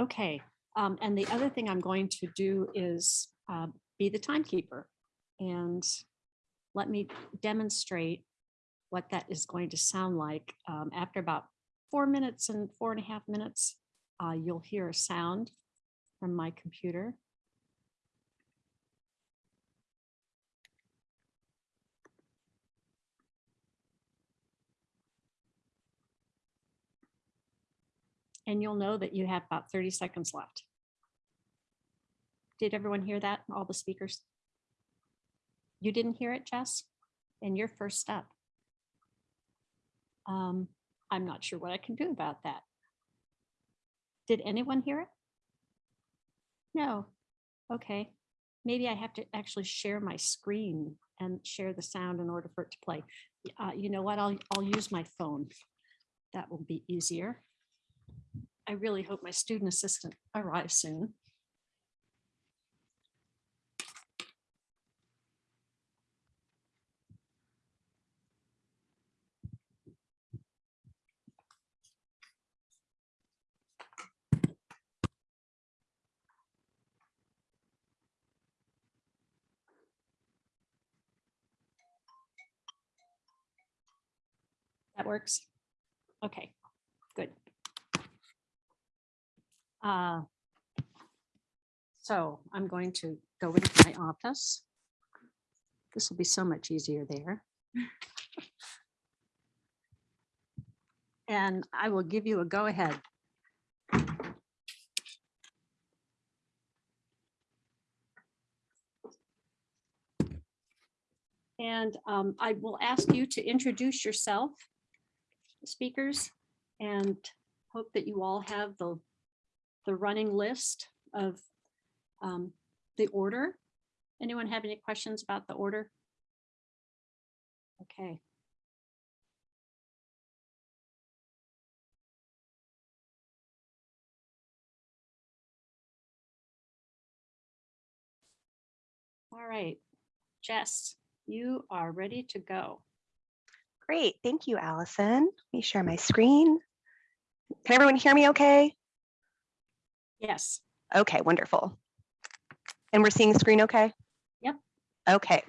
Okay, um, and the other thing I'm going to do is uh, be the timekeeper. And let me demonstrate what that is going to sound like. Um, After about four minutes and four and a half minutes, uh, you'll hear a sound from my computer. And you'll know that you have about 30 seconds left. Did everyone hear that? All the speakers? You didn't hear it, Jess? And you're first up. Um, I'm not sure what I can do about that. Did anyone hear it? No. Okay. Maybe I have to actually share my screen and share the sound in order for it to play. Uh, you know what? I'll, I'll use my phone. That will be easier. I really hope my student assistant arrives soon. That works? Okay, good. Uh, So I'm going to go into my office. This will be so much easier there. And I will give you a go ahead. And um, I will ask you to introduce yourself, speakers, and hope that you all have the, the running list of um, the order. Anyone have any questions about the order? Okay. All right, Jess, you are ready to go. Great, thank you, Allison. Let me share my screen. Can everyone hear me okay? Yes, Okay, wonderful. And we're seeing the screen okay? Yep. Okay.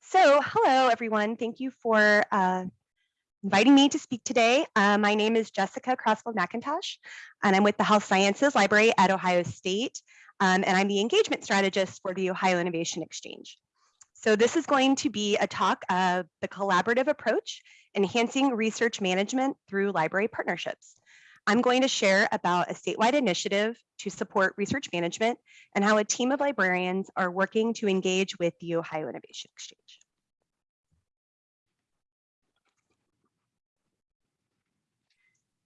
So hello, everyone. Thank you for uh, inviting me to speak today. Uh, my name is Jessica Crossfield McIntosh, and I'm with the Health Sciences Library at Ohio State, um, and I'm the engagement strategist for the Ohio Innovation Exchange. So this is going to be a talk of the collaborative approach, enhancing research management through library partnerships. I'm going to share about a statewide initiative to support research management and how a team of librarians are working to engage with the Ohio Innovation Exchange.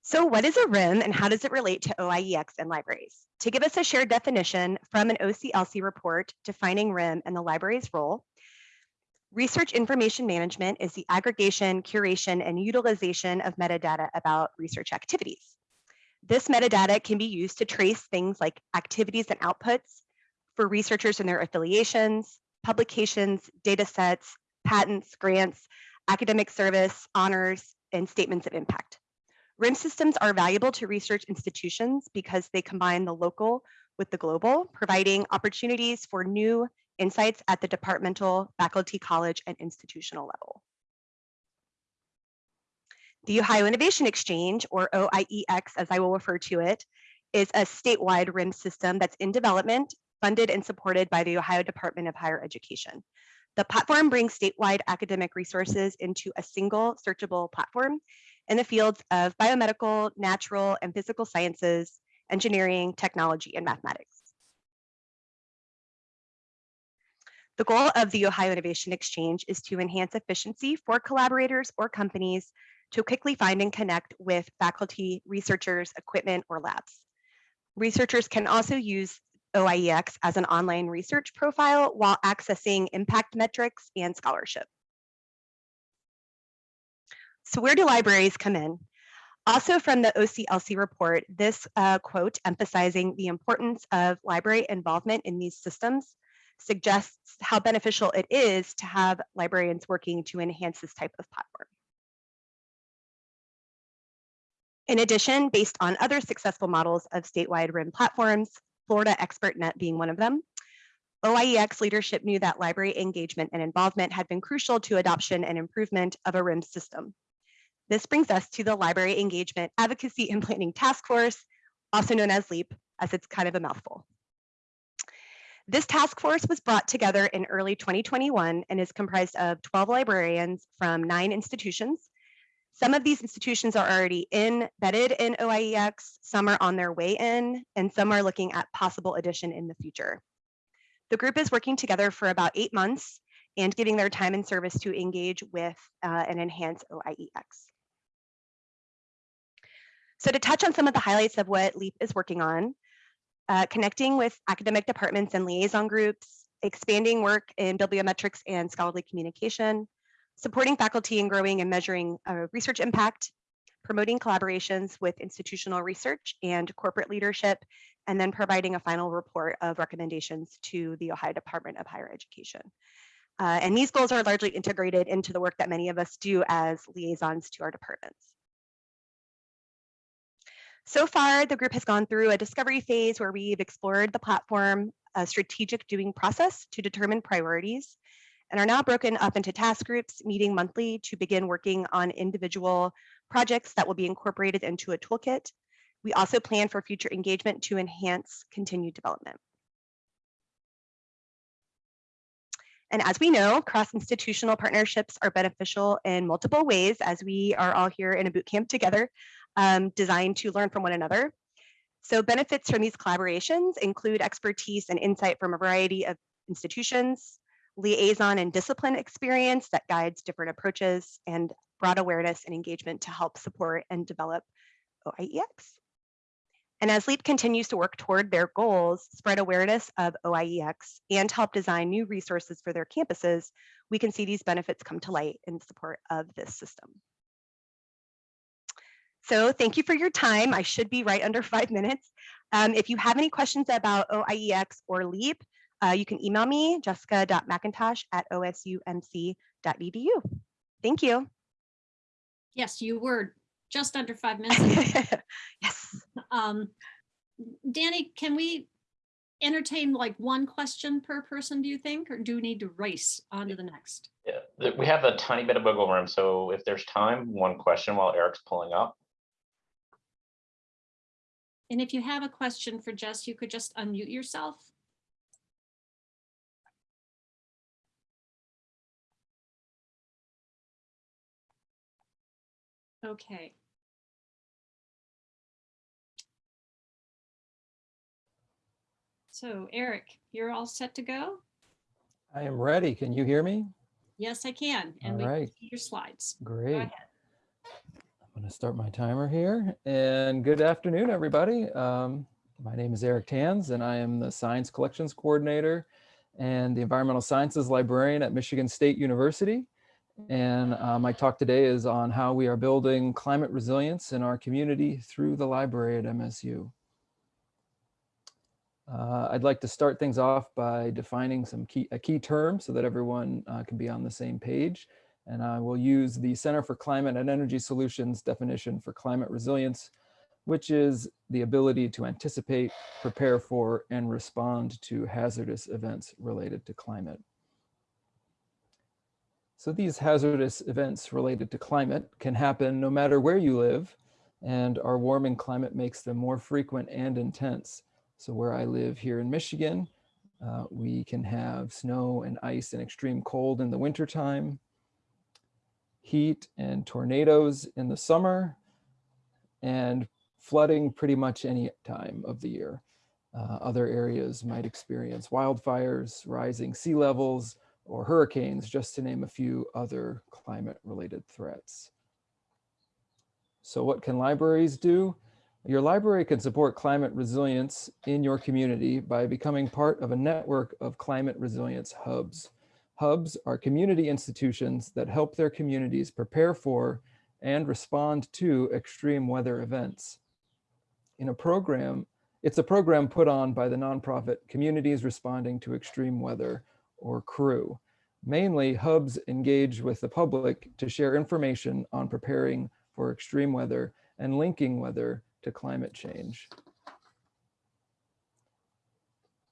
So what is a RIM and how does it relate to OIEX and libraries? To give us a shared definition from an OCLC report defining RIM and the library's role, Research information management is the aggregation, curation, and utilization of metadata about research activities. This metadata can be used to trace things like activities and outputs for researchers and their affiliations, publications, data sets, patents, grants, academic service, honors, and statements of impact. RIM systems are valuable to research institutions because they combine the local with the global, providing opportunities for new insights at the departmental, faculty, college, and institutional level. The Ohio Innovation Exchange, or OIEX as I will refer to it, is a statewide RIM system that's in development, funded and supported by the Ohio Department of Higher Education. The platform brings statewide academic resources into a single searchable platform in the fields of biomedical, natural, and physical sciences, engineering, technology, and mathematics. The goal of the Ohio Innovation Exchange is to enhance efficiency for collaborators or companies to quickly find and connect with faculty, researchers, equipment, or labs. Researchers can also use OIEX as an online research profile while accessing impact metrics and scholarship. So where do libraries come in? Also from the OCLC report, this uh, quote emphasizing the importance of library involvement in these systems suggests how beneficial it is to have librarians working to enhance this type of platform. In addition, based on other successful models of statewide RIM platforms, Florida ExpertNet being one of them, OIEX leadership knew that library engagement and involvement had been crucial to adoption and improvement of a RIM system. This brings us to the Library Engagement Advocacy and Planning Task Force, also known as LEAP, as it's kind of a mouthful. This task force was brought together in early 2021 and is comprised of 12 librarians from nine institutions. Some of these institutions are already embedded in OIEX, some are on their way in, and some are looking at possible addition in the future. The group is working together for about eight months and giving their time and service to engage with uh, and enhance OIEX. So to touch on some of the highlights of what LEAP is working on, uh, connecting with academic departments and liaison groups, expanding work in bibliometrics and scholarly communication, supporting faculty in growing and measuring uh, research impact, promoting collaborations with institutional research and corporate leadership, and then providing a final report of recommendations to the Ohio Department of Higher Education. Uh, and these goals are largely integrated into the work that many of us do as liaisons to our departments. So far, the group has gone through a discovery phase where we've explored the platform, a strategic doing process to determine priorities, and are now broken up into task groups, meeting monthly to begin working on individual projects that will be incorporated into a toolkit. We also plan for future engagement to enhance continued development. And as we know, cross-institutional partnerships are beneficial in multiple ways as we are all here in a boot camp together, um, designed to learn from one another. So benefits from these collaborations include expertise and insight from a variety of institutions, liaison and discipline experience that guides different approaches, and broad awareness and engagement to help support and develop OIEX. And as LEAP continues to work toward their goals, spread awareness of OIEX, and help design new resources for their campuses, we can see these benefits come to light in support of this system. So thank you for your time. I should be right under five minutes. Um, if you have any questions about OIEX or LEAP, uh, you can email me, jessica.mcintosh at osumc.edu. Thank you. Yes, you were just under five minutes. yes. Um, Danny, can we entertain like one question per person, do you think, or do we need to race on to the next? Yeah, we have a tiny bit of wiggle room, so if there's time, one question while Eric's pulling up. And if you have a question for Jess, you could just unmute yourself. Okay. So Eric, you're all set to go? I am ready. Can you hear me? Yes, I can. And All we can see your slides. Great. ahead. I'm going to start my timer here. And good afternoon, everybody. Um, my name is Eric Tans, and I am the Science Collections Coordinator and the Environmental Sciences Librarian at Michigan State University. And uh, my talk today is on how we are building climate resilience in our community through the library at MSU. Uh, I'd like to start things off by defining some key, a key term so that everyone uh, can be on the same page. And I will use the Center for Climate and Energy Solutions definition for climate resilience, which is the ability to anticipate, prepare for, and respond to hazardous events related to climate. So these hazardous events related to climate can happen no matter where you live, and our warming climate makes them more frequent and intense. So where I live here in Michigan, uh, we can have snow and ice and extreme cold in the wintertime, heat and tornadoes in the summer, and flooding pretty much any time of the year. Uh, other areas might experience wildfires, rising sea levels, or hurricanes, just to name a few other climate-related threats. So what can libraries do? Your library can support climate resilience in your community by becoming part of a network of climate resilience hubs. Hubs are community institutions that help their communities prepare for and respond to extreme weather events. In a program, it's a program put on by the nonprofit Communities Responding to Extreme Weather, or CREW. Mainly, hubs engage with the public to share information on preparing for extreme weather and linking weather to climate change.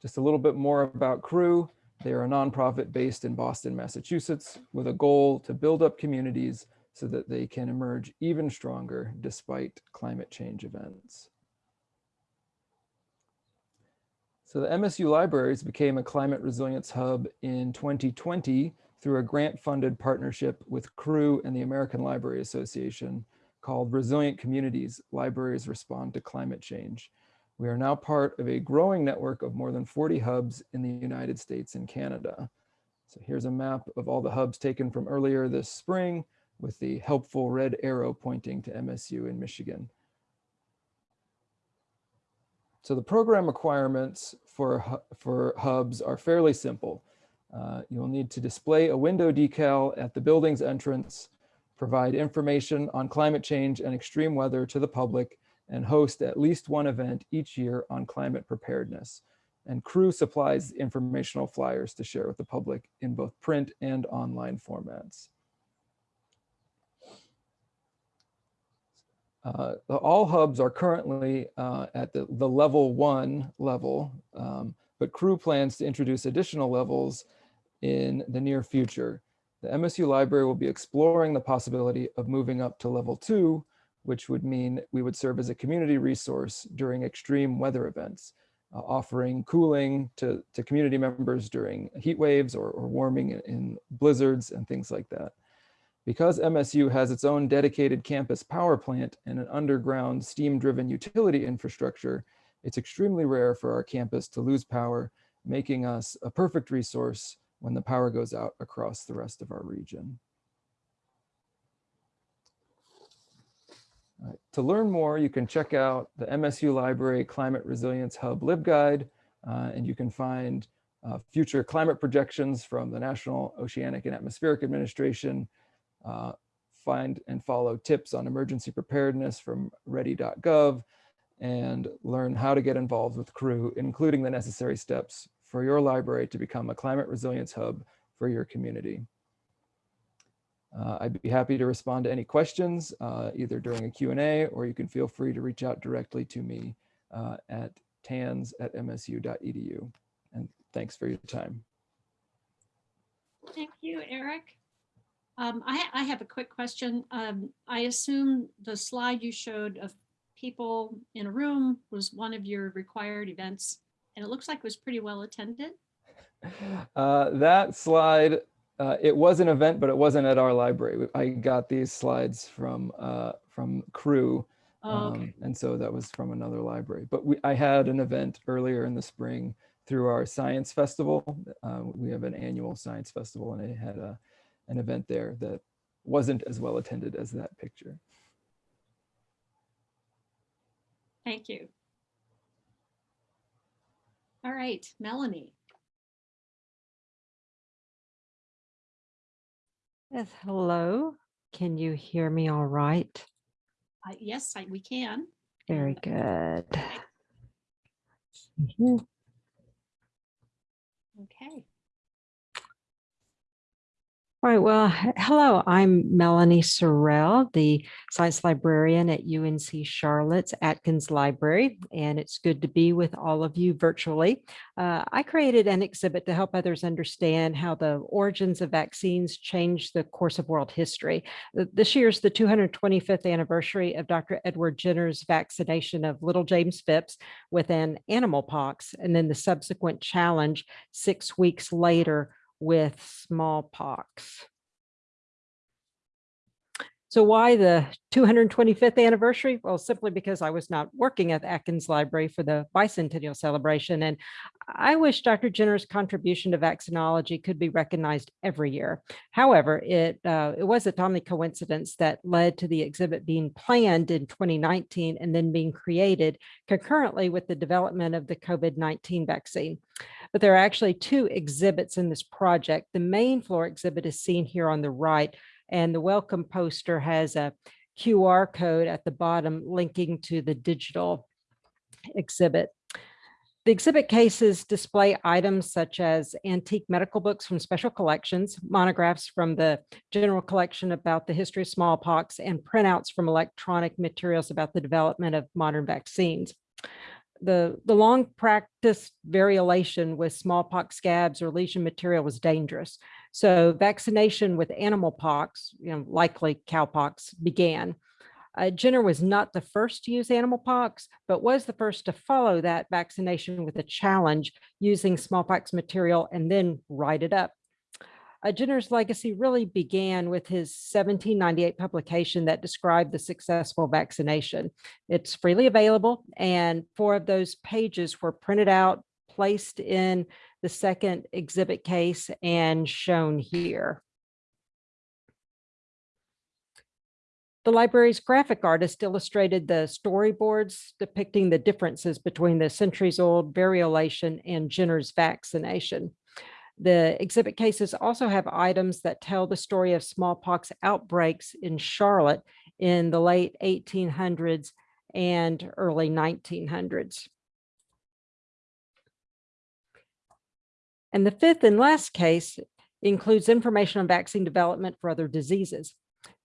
Just a little bit more about Crew. They are a nonprofit based in Boston, Massachusetts, with a goal to build up communities so that they can emerge even stronger despite climate change events. So the MSU Libraries became a climate resilience hub in 2020 through a grant-funded partnership with Crew and the American Library Association called Resilient Communities, Libraries Respond to Climate Change. We are now part of a growing network of more than 40 hubs in the United States and Canada. So here's a map of all the hubs taken from earlier this spring with the helpful red arrow pointing to MSU in Michigan. So the program requirements for, for hubs are fairly simple. Uh, you'll need to display a window decal at the building's entrance, provide information on climate change and extreme weather to the public, and host at least one event each year on climate preparedness. And Crew supplies informational flyers to share with the public in both print and online formats. Uh, the- all hubs are currently uh, at the, the level one level, um, but Crew plans to introduce additional levels in the near future. The MSU library will be exploring the possibility of moving up to level two, which would mean we would serve as a community resource during extreme weather events, uh, offering cooling to, to community members during heat waves or, or warming in- in blizzards and things like that. Because MSU has its own dedicated campus power plant and an underground steam-driven utility infrastructure, it's extremely rare for our campus to lose power, making us a perfect resource when the power goes out across the rest of our region. Right, To learn more, you can check out the MSU Library Climate Resilience Hub LibGuide, uh, and you can find uh, future climate projections from the National Oceanic and Atmospheric Administration, uh, find and follow tips on emergency preparedness from ready.gov, and learn how to get involved with crew, including the necessary steps for your library to become a climate resilience hub for your community. Uh, I'd be happy to respond to any questions, uh, either during a Q&A, or you can feel free to reach out directly to me uh, at tans@msu.edu. And thanks for your time. Thank you, Eric. Um, I, I have a quick question. Um, I assume the slide you showed of people in a room was one of your required events, and it looks like it was pretty well attended. Uh, that slide, uh, it was an event, but it wasn't at our library. I got these slides from uh, from Crew, Oh, okay. um, and so that was from another library. But we, I had an event earlier in the spring through our science festival. Uh, we have an annual science festival, and I had a an event there that wasn't as well attended as that picture. Thank you. All right, Melanie. Yes, hello. Can you hear me all right? Uh, Yes, I- we can. Very And- good. Okay. All right, well, hello, I'm Melanie Sorrell, the science librarian at UNC Charlotte's Atkins Library, and it's good to be with all of you virtually. Uh, I created an exhibit to help others understand how the origins of vaccines changed the course of world history. Th- This year's the 225th anniversary of Dr. Edward Jenner's vaccination of little James Phipps with an animal pox, and then the subsequent challenge six weeks later with smallpox. So why the 225th anniversary? Well, simply because I was not working at Atkins Library for the bicentennial celebration. And I wish Dr. Jenner's contribution to vaccinology could be recognized every year. However, it, uh, it was a timely coincidence that led to the exhibit being planned in 2019 and then being created concurrently with the development of the COVID-19 vaccine. But there are actually two exhibits in this project. The main floor exhibit is seen here on the right, and the welcome poster has a QR code at the bottom linking to the digital exhibit. The exhibit cases display items such as antique medical books from special collections, monographs from the general collection about the history of smallpox, and printouts from electronic materials about the development of modern vaccines. The, the long practiced variolation with smallpox scabs or lesion material was dangerous. So vaccination with animal pox, you know, likely cowpox, began. Uh, Jenner was not the first to use animal pox, but was the first to follow that vaccination with a challenge using smallpox material and then write it up. Uh, Jenner's legacy really began with his 1798 publication that described the successful vaccination. It's freely available and four of those pages were printed out, placed in the second exhibit case and shown here. The library's graphic artist illustrated the storyboards depicting the differences between the centuries-old variolation and Jenner's vaccination. The exhibit cases also have items that tell the story of smallpox outbreaks in Charlotte in the late 1800s and early 1900s. And the fifth and last case includes information on vaccine development for other diseases.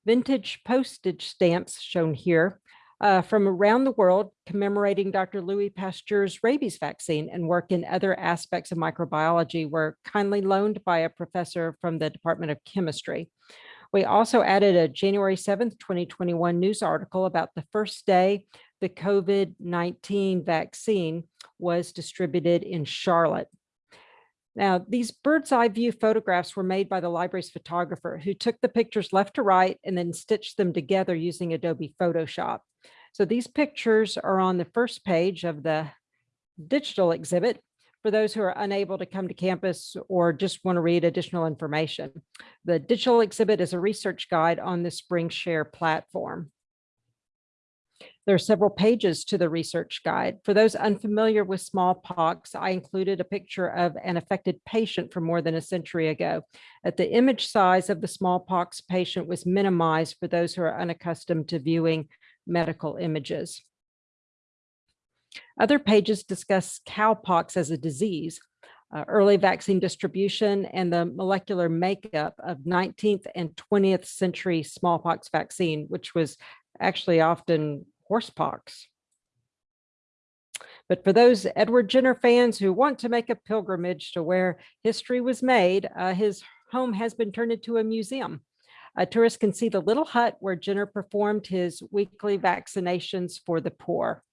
Vintage postage stamps shown here uh, from around the world commemorating Dr. Louis Pasteur's rabies vaccine and work in other aspects of microbiology were kindly loaned by a professor from the Department of Chemistry. We also added a January 7th, 2021 news article about the first day the COVID-19 vaccine was distributed in Charlotte. Now, these bird's eye view photographs were made by the library's photographer who took the pictures left to right and then stitched them together using Adobe Photoshop. So these pictures are on the first page of the digital exhibit for those who are unable to come to campus or just want to read additional information. The digital exhibit is a research guide on the SpringShare platform. There are several pages to the research guide. For those unfamiliar with smallpox, I included a picture of an affected patient from more than a century ago. That the image size of the smallpox patient was minimized for those who are unaccustomed to viewing medical images. Other pages discuss cowpox as a disease, uh, early vaccine distribution, and the molecular makeup of 19th and 20th century smallpox vaccine, which was actually often horsepox. But for those Edward Jenner fans who want to make a pilgrimage to where history was made, uh, his home has been turned into a museum. A tourist can see the little hut where Jenner performed his weekly vaccinations for the poor.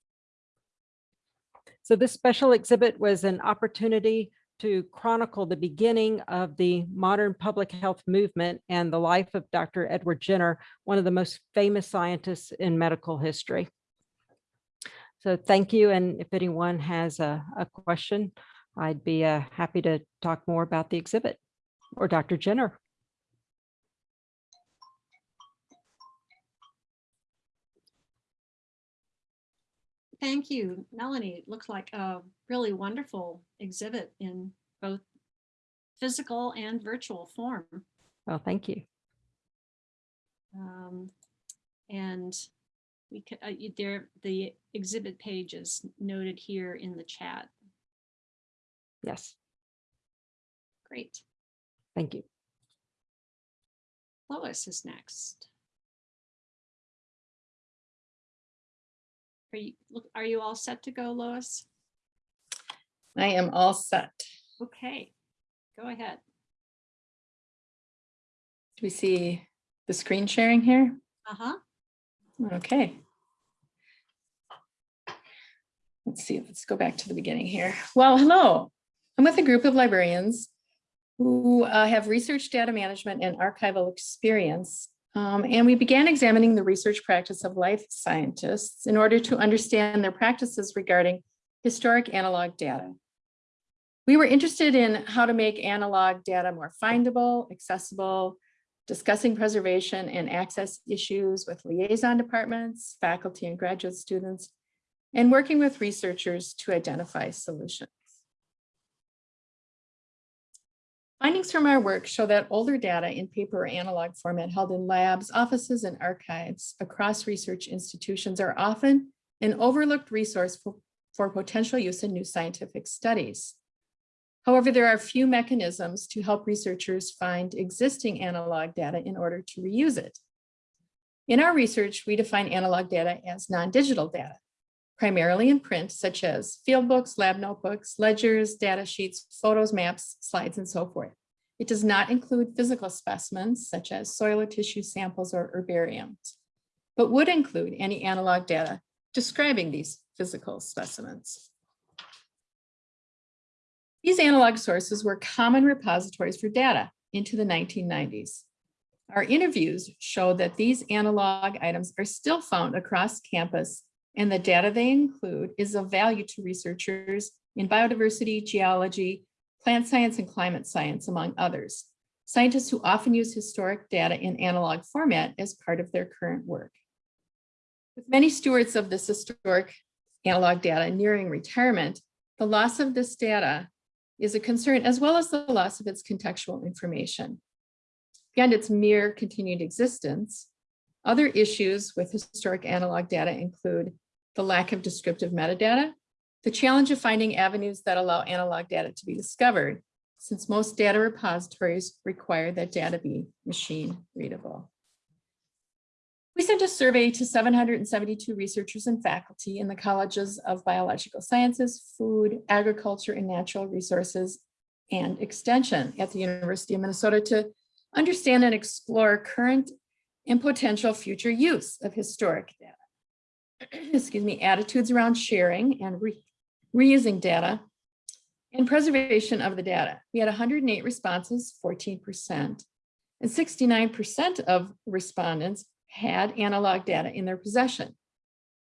So this special exhibit was an opportunity to chronicle the beginning of the modern public health movement and the life of Dr. Edward Jenner, one of the most famous scientists in medical history. So thank you. And if anyone has a, a question, I'd be uh, happy to talk more about the exhibit or Dr. Jenner. Thank you, Melanie. It looks like a really wonderful exhibit in both physical and virtual form. Well, thank you. Um, and we could, uh, there, the exhibit page is noted here in the chat. Yes, Great. thank you. Lois is next. Are you, are you all set to go, Lois? I am all set. Okay, go ahead. Do we see the screen sharing here? Uh-huh. Okay. Let's see, let's go back to the beginning here. Well, hello. I'm with a group of librarians who uh, have research data management and archival experience. Um, and we began examining the research practice of life scientists in order to understand their practices regarding historic analog data. We were interested in how to make analog data more findable, accessible, discussing preservation and access issues with liaison departments, faculty and graduate students, and working with researchers to identify solutions. Findings from our work show that older data in paper or analog format held in labs, offices, and archives across research institutions are often an overlooked resource for, for potential use in new scientific studies. However, there are few mechanisms to help researchers find existing analog data in order to reuse it. In our research, we define analog data as non-digital data, primarily in print, such as field books, lab notebooks, ledgers, data sheets, photos, maps, slides, and so forth. It does not include physical specimens, such as soil or tissue samples or herbariums, but would include any analog data describing these physical specimens. These analog sources were common repositories for data into the 1990s. Our interviews show that these analog items are still found across campus and the data they include is of value to researchers in biodiversity, geology, plant science, and climate science, among others. Scientists who often use historic data in analog format as part of their current work. With many stewards of this historic analog data nearing retirement, the loss of this data is a concern as well as the loss of its contextual information. Beyond its mere continued existence, other issues with historic analog data include the lack of descriptive metadata, the challenge of finding avenues that allow analog data to be discovered, since most data repositories require that data be machine readable. We sent a survey to 772 researchers and faculty in the colleges of biological sciences, food, agriculture, and natural resources, and extension at the University of Minnesota to understand and explore current and potential future use of historic data. Excuse me, attitudes around sharing and re reusing data and preservation of the data. We had 108 responses, 14%, and 69% of respondents had analog data in their possession.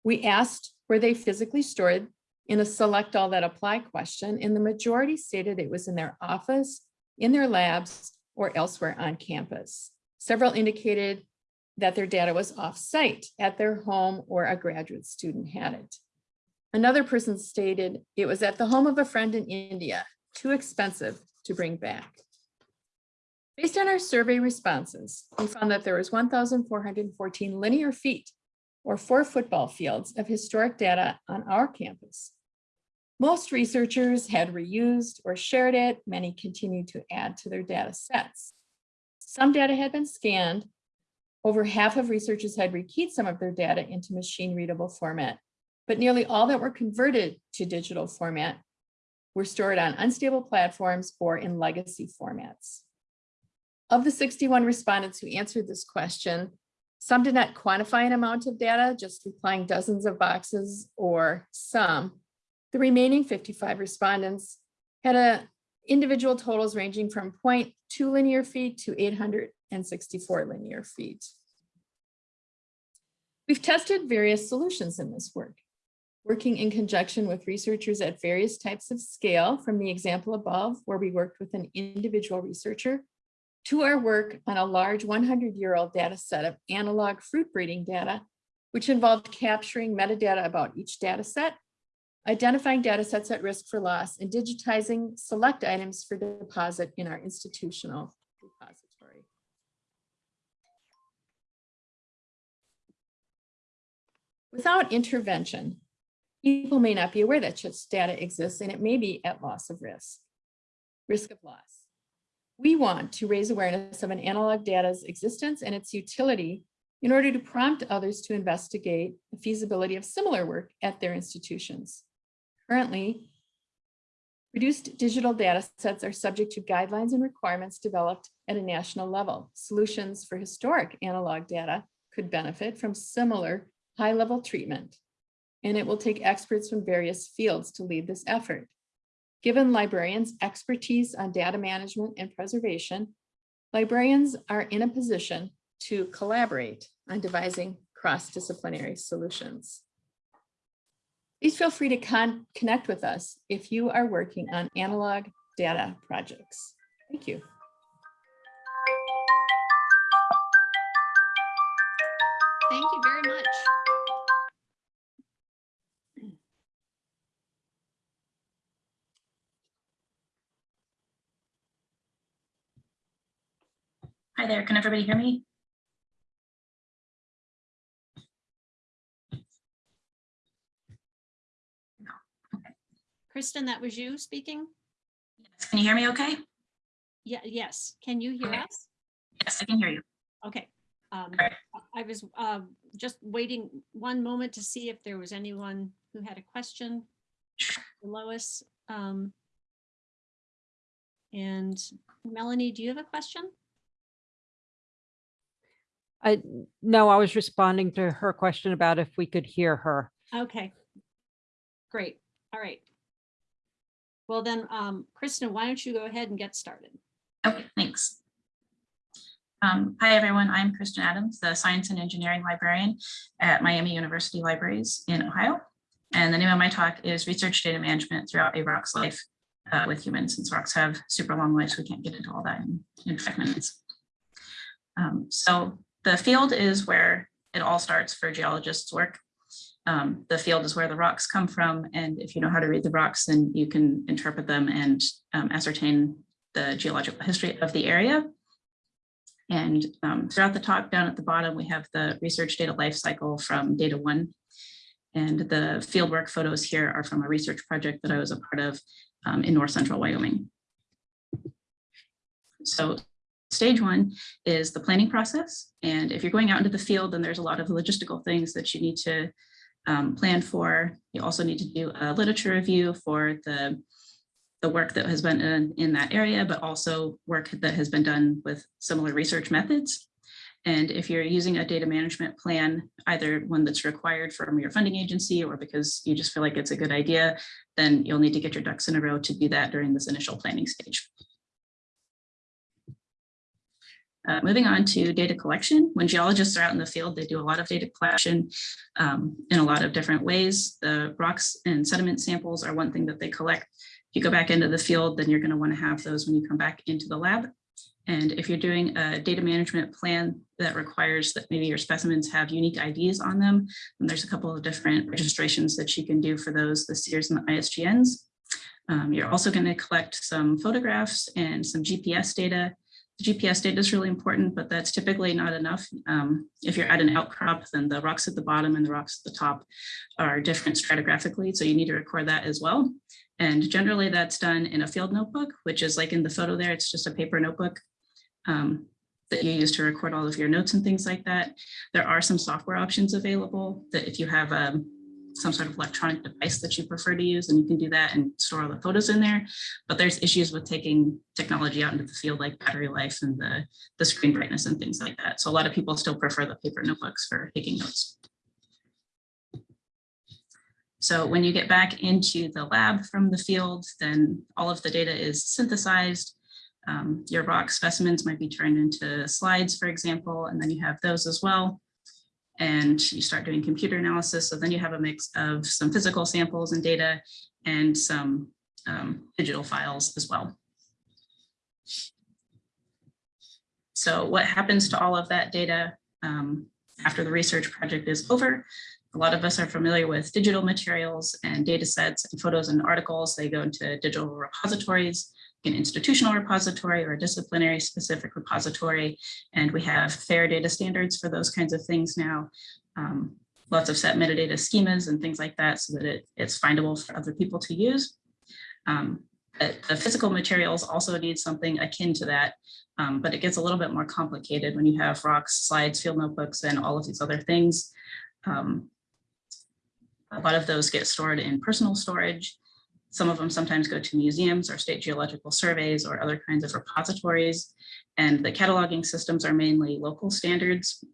We asked where they physically stored in a select all that apply question, and the majority stated it was in their office, in their labs, or elsewhere on campus. Several indicated that their data was off-site at their home or a graduate student had it. Another person stated it was at the home of a friend in India, too expensive to bring back. Based on our survey responses, we found that there was 1,414 linear feet or four football fields of historic data on our campus. Most researchers had reused or shared it. Many continued to add to their data sets. Some data had been scanned. Over half of researchers had rekeyed some of their data into machine readable format, but nearly all that were converted to digital format were stored on unstable platforms or in legacy formats. Of the 61 respondents who answered this question, some did not quantify an amount of data, just replying dozens of boxes or some. The remaining 55 respondents had a individual totals ranging from 0.2 linear feet to 864 linear feet. We've tested various solutions in this work, working in conjunction with researchers at various types of scale from the example above, where we worked with an individual researcher to our work on a large 100-year-old data set of analog fruit breeding data, which involved capturing metadata about each data set, identifying data sets at risk for loss, and digitizing select items for deposit in our institutional repository. Without intervention, people may not be aware that such data exists and it may be at loss of risk, risk of loss. We want to raise awareness of an analog data's existence and its utility in order to prompt others to investigate the feasibility of similar work at their institutions. Currently, reduced digital data sets are subject to guidelines and requirements developed at a national level. Solutions for historic analog data could benefit from similar high-level treatment, and it will take experts from various fields to lead this effort. Given librarians' expertise on data management and preservation, librarians are in a position to collaborate on devising cross-disciplinary solutions. Please feel free to con connect with us if you are working on analog data projects. Thank you. Thank you very much. Hi there, can everybody hear me? Kristen, that was you speaking? Yes. Can you hear me okay? Yeah, yes. Can you hear Okay. us? Yes, I can hear you. Okay. Um, Okay. I- was um, just waiting one moment to see if there was anyone who had a question. Lois. um, And Melanie, do you have a question? I, no, I was responding to her question about if we could hear her. Okay. Great. All right. Well then, um, Kristen, why don't you go ahead and get started? Okay, thanks. Um, Hi, everyone. I'm Kristen Adams, the Science and Engineering Librarian at Miami University Libraries in Ohio. And the name of my talk is Research Data Management Throughout a Rock's Life uh, with Humans. Since rocks have super long lives, we can't get into all that in, in five minutes. Um, So the field is where it all starts for geologists' work. Um, the field is where the rocks come from, and if you know how to read the rocks, then you can interpret them and um, ascertain the geological history of the area. And um, throughout the talk down at the bottom, we have the research data life cycle from DataONE. And the fieldwork photos here are from a research project that I was a part of um, in north central Wyoming. So stage one is the planning process. And if you're going out into the field, then there's a lot of logistical things that you need to um, plan for. You also need to do a literature review for the the work that has been in, in that area, but also work that has been done with similar research methods. And if you're using a data management plan, either one that's required from your funding agency or because you just feel like it's a good idea, then you'll need to get your ducks in a row to do that during this initial planning stage. Uh, moving on to data collection. When geologists are out in the field, they do a lot of data collection um, in a lot of different ways. The rocks and sediment samples are one thing that they collect. If you go back into the field, then you're going to want to have those when you come back into the lab. And if you're doing a data management plan that requires that maybe your specimens have unique IDs on them, then there's a couple of different registrations that you can do for those, the SEERS and the IGSNs. Um, you're also going to collect some photographs and some GPS data. GPS data is really important, but that's typically not enough. Um, if you're at an outcrop, then the rocks at the bottom and the rocks at the top are different stratigraphically, so you need to record that as well. And generally that's done in a field notebook, which is like in the photo there, it's just a paper notebook um, that you use to record all of your notes and things like that. There are some software options available that if you have um, some sort of electronic device that you prefer to use, and you can do that and store all the photos in there. But there's issues with taking technology out into the field like battery life and the, the screen brightness and things like that. So a lot of people still prefer the paper notebooks for taking notes. So when you get back into the lab from the field, then all of the data is synthesized. Um, your rock specimens might be turned into slides, for example, and then you have those as well. And you start doing computer analysis. So then you have a mix of some physical samples and data and some um, digital files as well. So what happens to all of that data um, after the research project is over? A lot of us are familiar with digital materials and data sets and photos and articles. They go into digital repositories, an institutional repository or a disciplinary specific repository. And we have fair data standards for those kinds of things now. Um, lots of set metadata schemas and things like that so that it, it's findable for other people to use. Um, the physical materials also need something akin to that, um, but it gets a little bit more complicated when you have rocks, slides, field notebooks, and all of these other things. Um, a lot of those get stored in personal storage. Some of them sometimes go to museums or state geological surveys or other kinds of repositories. And the cataloging systems are mainly local standards.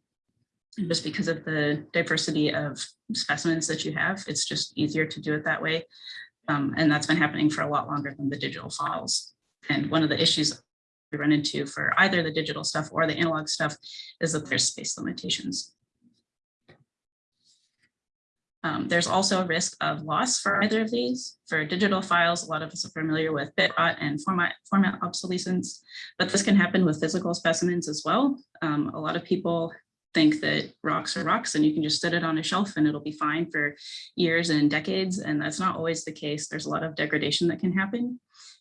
Just because of the diversity of specimens that you have, it's just easier to do it that way. Um, and that's been happening for a lot longer than the digital files. And one of the issues we run into for either the digital stuff or the analog stuff is that there's space limitations. Um, there's also a risk of loss for either of these. For digital files, a lot of us are familiar with bit rot and format, format obsolescence, but this can happen with physical specimens as well. Um, a lot of people think that rocks are rocks and you can just set it on a shelf and it'll be fine for years and decades. And that's not always the case. There's a lot of degradation that can happen.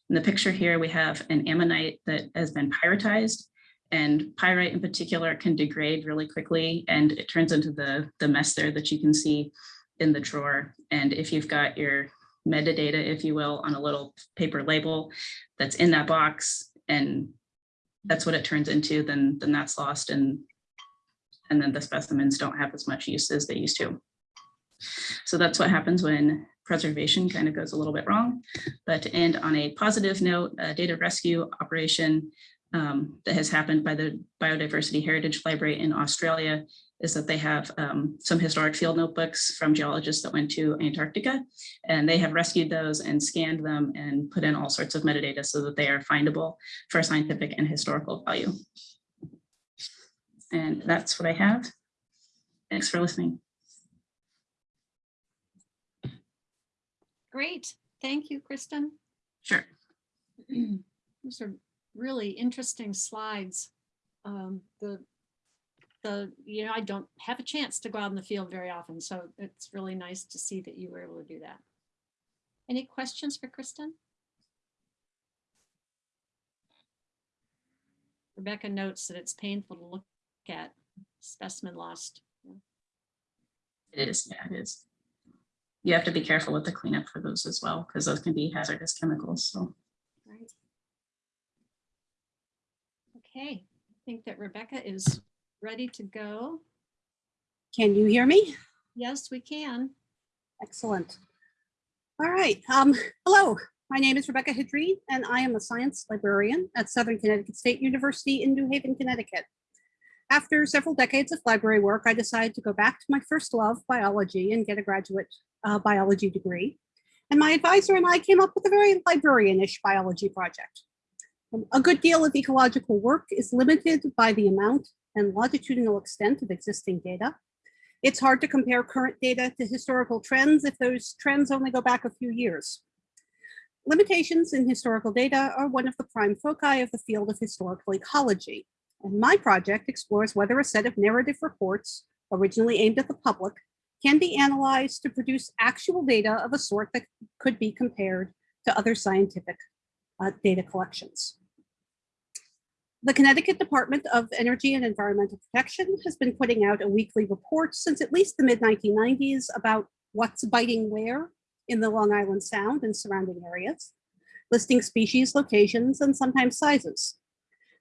In the picture here, we have an ammonite that has been pyritized and pyrite in particular can degrade really quickly and it turns into the, the mess there that you can see in the drawer. And if you've got your metadata, if you will, on a little paper label that's in that box and that's what it turns into, then, then that's lost and and then the specimens don't have as much use as they used to. So that's what happens when preservation kind of goes a little bit wrong. But to end on a positive note, a data rescue operation um, that has happened by the Biodiversity Heritage Library in Australia is that they have um, some historic field notebooks from geologists that went to Antarctica, and they have rescued those and scanned them and put in all sorts of metadata so that they are findable for scientific and historical value. And that's what I have. Thanks for listening. Great. Thank you, Kristen. Sure. Those are really interesting slides. Um, the, the, you know, I don't have a chance to go out in the field very often, so it's really nice to see that you were able to do that. Any questions for Kristen? Rebecca notes that it's painful to look at specimen lost. It is, yeah, it is. You have to be careful with the cleanup for those as well, because those can be hazardous chemicals, so. Right. Okay, I think that Rebecca is ready to go. Can you hear me? Yes, we can. Excellent. All right. Um, hello, my name is Rebecca Hidry, and I am a science librarian at Southern Connecticut State University in New Haven, Connecticut. After several decades of library work, I decided to go back to my first love, biology, and get a graduate uh, biology degree. And my advisor and I came up with a very librarian-ish biology project. A good deal of ecological work is limited by the amount and longitudinal extent of existing data. It's hard to compare current data to historical trends if those trends only go back a few years. Limitations in historical data are one of the prime foci of the field of historical ecology. And my project explores whether a set of narrative reports originally aimed at the public can be analyzed to produce actual data of a sort that could be compared to other scientific uh, data collections. The Connecticut Department of Energy and Environmental Protection has been putting out a weekly report since at least the mid 1990s about what's biting where in the Long Island Sound and surrounding areas, listing species, locations, and sometimes sizes.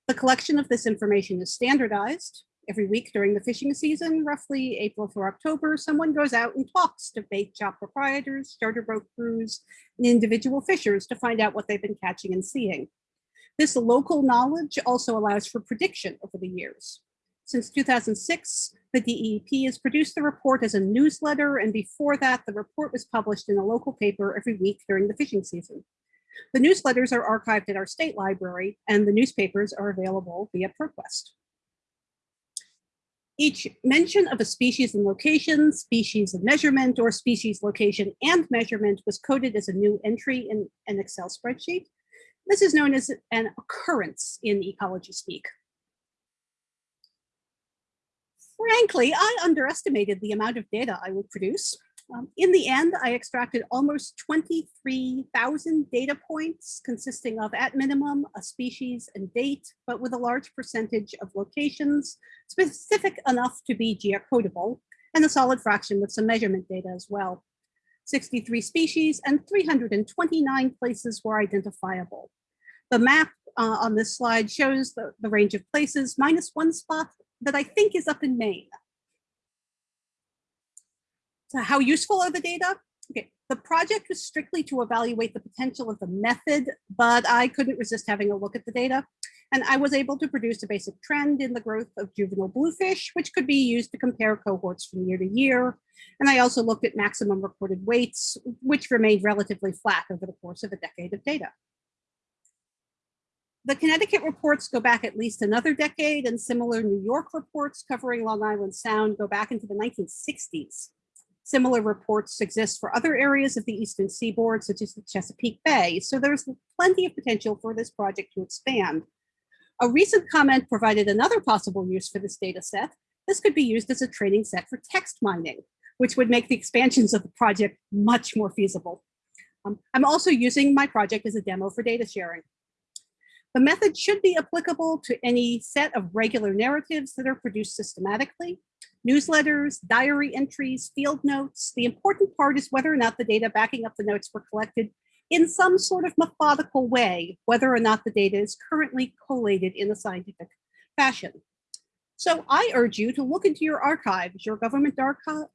The collection of this information is standardized. Every week during the fishing season, roughly April through October, someone goes out and talks to bait shop proprietors, charter boat crews, and individual fishers to find out what they've been catching and seeing. This local knowledge also allows for prediction over the years. Since 2006, the DEP has produced the report as a newsletter, and before that, the report was published in a local paper every week during the fishing season. The newsletters are archived at our state library, and the newspapers are available via ProQuest. Each mention of a species and location, species and measurement, or species location and measurement was coded as a new entry in an Excel spreadsheet. This is known as an occurrence in ecology speak. Frankly, I underestimated the amount of data I would produce. Um, in the end, I extracted almost 23,000 data points consisting of at minimum a species and date, but with a large percentage of locations specific enough to be geocodable and a solid fraction with some measurement data as well. 63 species and 329 places were identifiable. The map uh, on this slide shows the, the range of places minus one spot that I think is up in Maine. So how useful are the data? Okay, the project was strictly to evaluate the potential of the method, but I couldn't resist having a look at the data. And I was able to produce a basic trend in the growth of juvenile bluefish, which could be used to compare cohorts from year to year. And I also looked at maximum recorded weights, which remained relatively flat over the course of a decade of data. The Connecticut reports go back at least another decade and similar New York reports covering Long Island Sound go back into the 1960s. Similar reports exist for other areas of the Eastern Seaboard, such as the Chesapeake Bay, so there's plenty of potential for this project to expand. A recent comment provided another possible use for this data set. This could be used as a training set for text mining, which would make the expansions of the project much more feasible. Um, I'm also using my project as a demo for data sharing. The method should be applicable to any set of regular narratives that are produced systematically. newsletters, diary entries, field notes. The important part is whether or not the data backing up the notes were collected in some sort of methodical way, whether or not the data is currently collated in a scientific fashion. So I urge you to look into your archives, your government archive,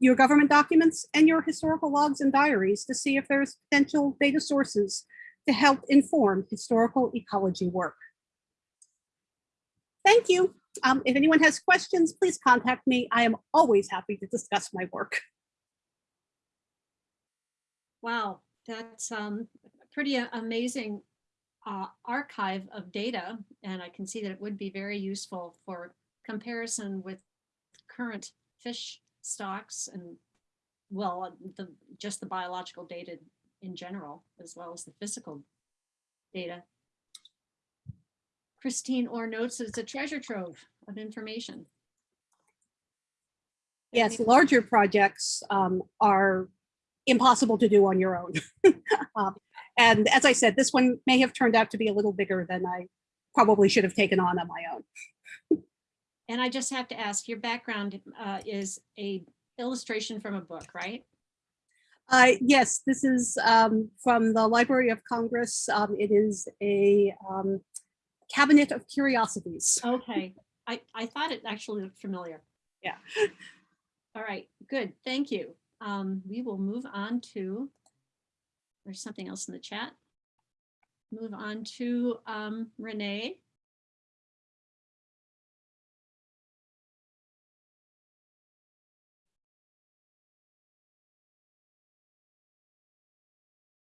your government documents and your historical logs and diaries to see if there's potential data sources to help inform historical ecology work. Thank you. Um, if anyone has questions, please contact me. I am always happy to discuss my work. Wow, that's um, pretty amazing uh, archive of data. And I can see that it would be very useful for comparison with current fish stocks and, well, uh, the, just the biological data in general, as well as the physical data. Christine Orr notes it's a treasure trove of information. Yes, larger projects um, are impossible to do on your own. Um, And as I said, this one may have turned out to be a little bigger than I probably should have taken on on my own. And I just have to ask, your background uh, is a illustration from a book, right? Uh, yes, this is um, from the Library of Congress. Um, it is a um, cabinet of curiosities. Okay, I, I thought it actually looked familiar. Yeah. All right, good, thank you. Um, we will move on to, there's something else in the chat. Move on to um, Renee.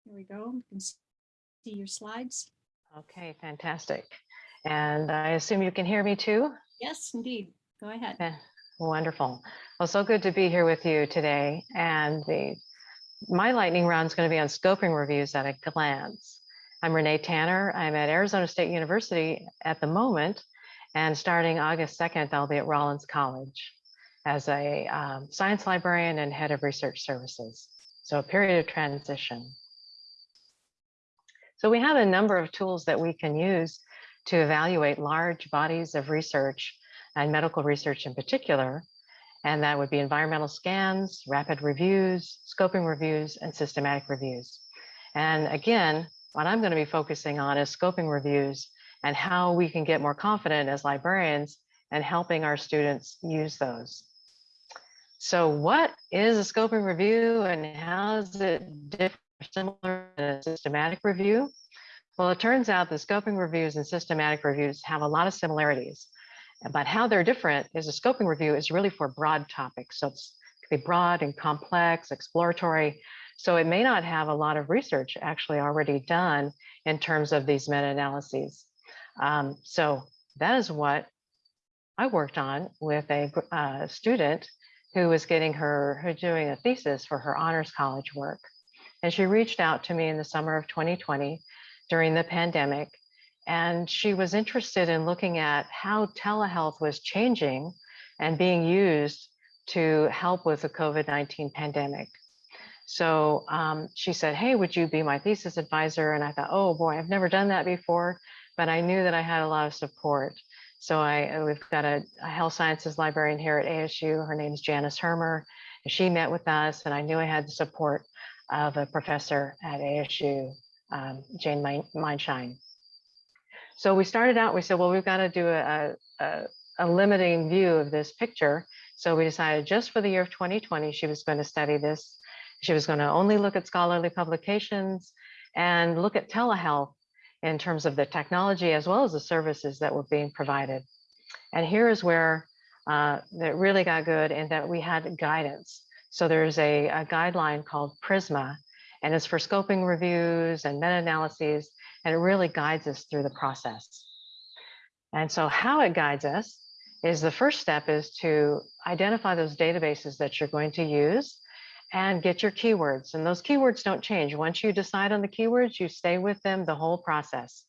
Here we go, you can see your slides. Okay, fantastic. And I assume you can hear me too? Yes, indeed, go ahead. Yeah, Wonderful. Well, so good to be here with you today. And the my lightning round is going to be on scoping reviews at a glance. I'm Renee Tanner. I'm at Arizona State University at the moment. And starting August 2nd, I'll be at Rollins College as a um, science librarian and head of research services. So a period of transition. So we have a number of tools that we can use to evaluate large bodies of research and medical research in particular. And that would be environmental scans, rapid reviews, scoping reviews, and systematic reviews. And again, what I'm going to be focusing on is scoping reviews and how we can get more confident as librarians and helping our students use those. So what is a scoping review and how is it different similar to a systematic review? Well, it turns out the scoping reviews and systematic reviews have a lot of similarities. But how they're different is a scoping review is really for broad topics. So it's can be broad and complex, exploratory. So it may not have a lot of research actually already done in terms of these meta-analyses. Um, so that is what I worked on with a uh, student who was getting her, her doing a thesis for her honors college work. And she reached out to me in the summer of 2020 during the pandemic and she was interested in looking at how telehealth was changing and being used to help with the COVID-19 pandemic. So um, she said, hey, would you be my thesis advisor? And I thought, oh boy, I've never done that before, but I knew that I had a lot of support. So I, uh, we've got a, a health sciences librarian here at ASU. Her name is Janice Hermer. And she met with us and I knew I had the support of a professor at ASU, um, Jane Meinschein. So we started out, we said, well, we've got to do a, a, a limiting view of this picture. So we decided just for the year of 2020, she was going to study this. She was going to only look at scholarly publications and look at telehealth in terms of the technology as well as the services that were being provided. And here is where uh, that really got good in that we had guidance. So there's a, a guideline called PRISMA, and it's for scoping reviews and meta-analyses and it really guides us through the process. And so how it guides us is the first step is to identify those databases that you're going to use and get your keywords. And those keywords don't change. Once you decide on the keywords, you stay with them the whole process.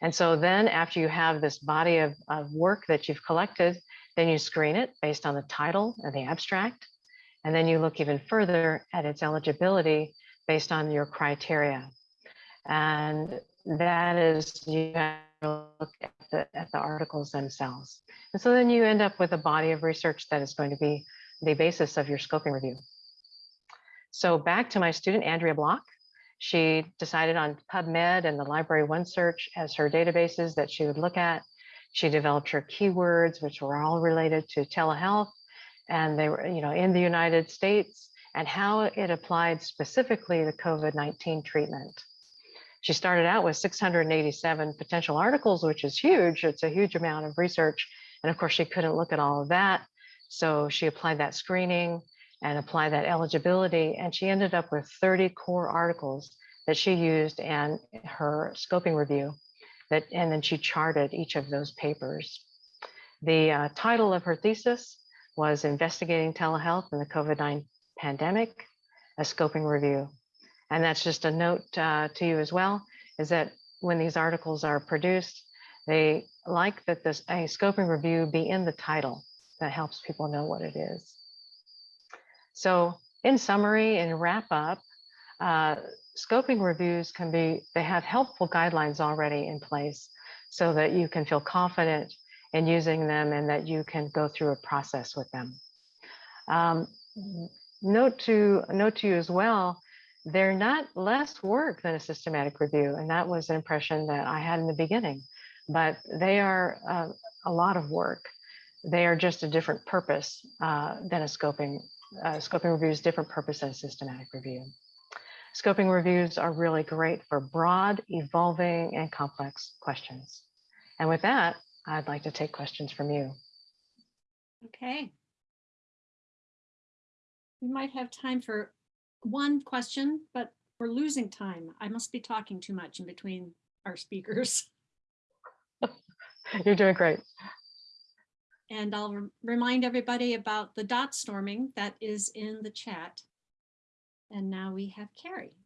And so then after you have this body of, of work that you've collected, then you screen it based on the title and the abstract. And then you look even further at its eligibility based on your criteria. And that is you have to look at the, at the articles themselves. And so then you end up with a body of research that is going to be the basis of your scoping review. So back to my student, Andrea Block. She decided on PubMed and the Library OneSearch as her databases that she would look at. She developed her keywords, which were all related to telehealth, and they were, you know, in the United States and how it applied specifically to COVID-19 treatment. She started out with 687 potential articles, which is huge. It's a huge amount of research. And of course, she couldn't look at all of that. So she applied that screening and applied that eligibility. And she ended up with 30 core articles that she used and her scoping review that, and then she charted each of those papers. The uh, title of her thesis was Investigating Telehealth in the COVID-19 Pandemic, a scoping review. And that's just a note uh, to you as well, is that when these articles are produced, they like that this a scoping review be in the title. That helps people know what it is. So in summary and wrap up, uh, scoping reviews can be, they have helpful guidelines already in place so that you can feel confident in using them and that you can go through a process with them. Um, note to note to you as well, they're not less work than a systematic review. And that was an impression that I had in the beginning, but they are uh, a lot of work. They are just a different purpose uh, than a scoping, uh, scoping review is different purpose than a systematic review. Scoping reviews are really great for broad, evolving, and complex questions. And with that, I'd like to take questions from you. Okay. We might have time for one question, but we're losing time. I must be talking too much in between our speakers. You're doing great. And I'll rem- remind everybody about the dot storming that is in the chat. And now we have Carrie.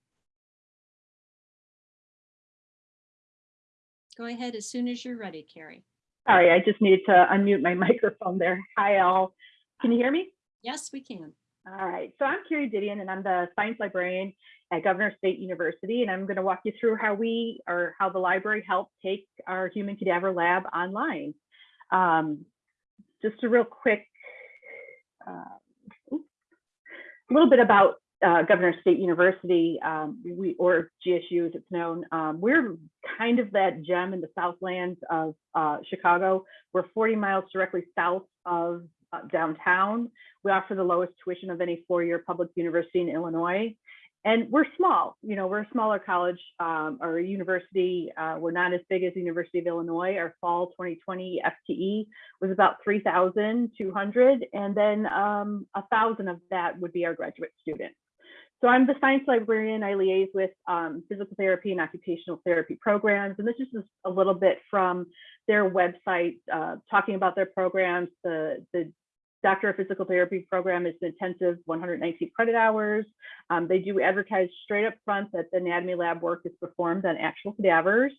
Go ahead as soon as you're ready, Carrie. Sorry, I just needed to unmute my microphone there. Hi, all. Can you hear me? Yes, we can. All right, so I'm Carrie Didion and I'm the science librarian at Governor State University. And I'm going to walk you through how we or how the library helped take our human cadaver lab online. Um, just a real quick, uh, a little bit about uh, Governor State University, um, we or GSU as it's known. Um, we're kind of that gem in the Southlands of uh, Chicago. We're 40 miles directly south of downtown. We offer the lowest tuition of any four-year public university in Illinois. And we're small, you know, we're a smaller college um, or a university. Uh, we're not as big as the University of Illinois. Our fall 2020 FTE was about 3,200. And then um, a thousand of that would be our graduate students. So I'm the science librarian. I liaise with um, physical therapy and occupational therapy programs. And this is just a little bit from their website, uh, talking about their programs. The, the Doctor of Physical Therapy program is an intensive 119 credit hours. Um, they do advertise straight up front that the anatomy lab work is performed on actual cadavers.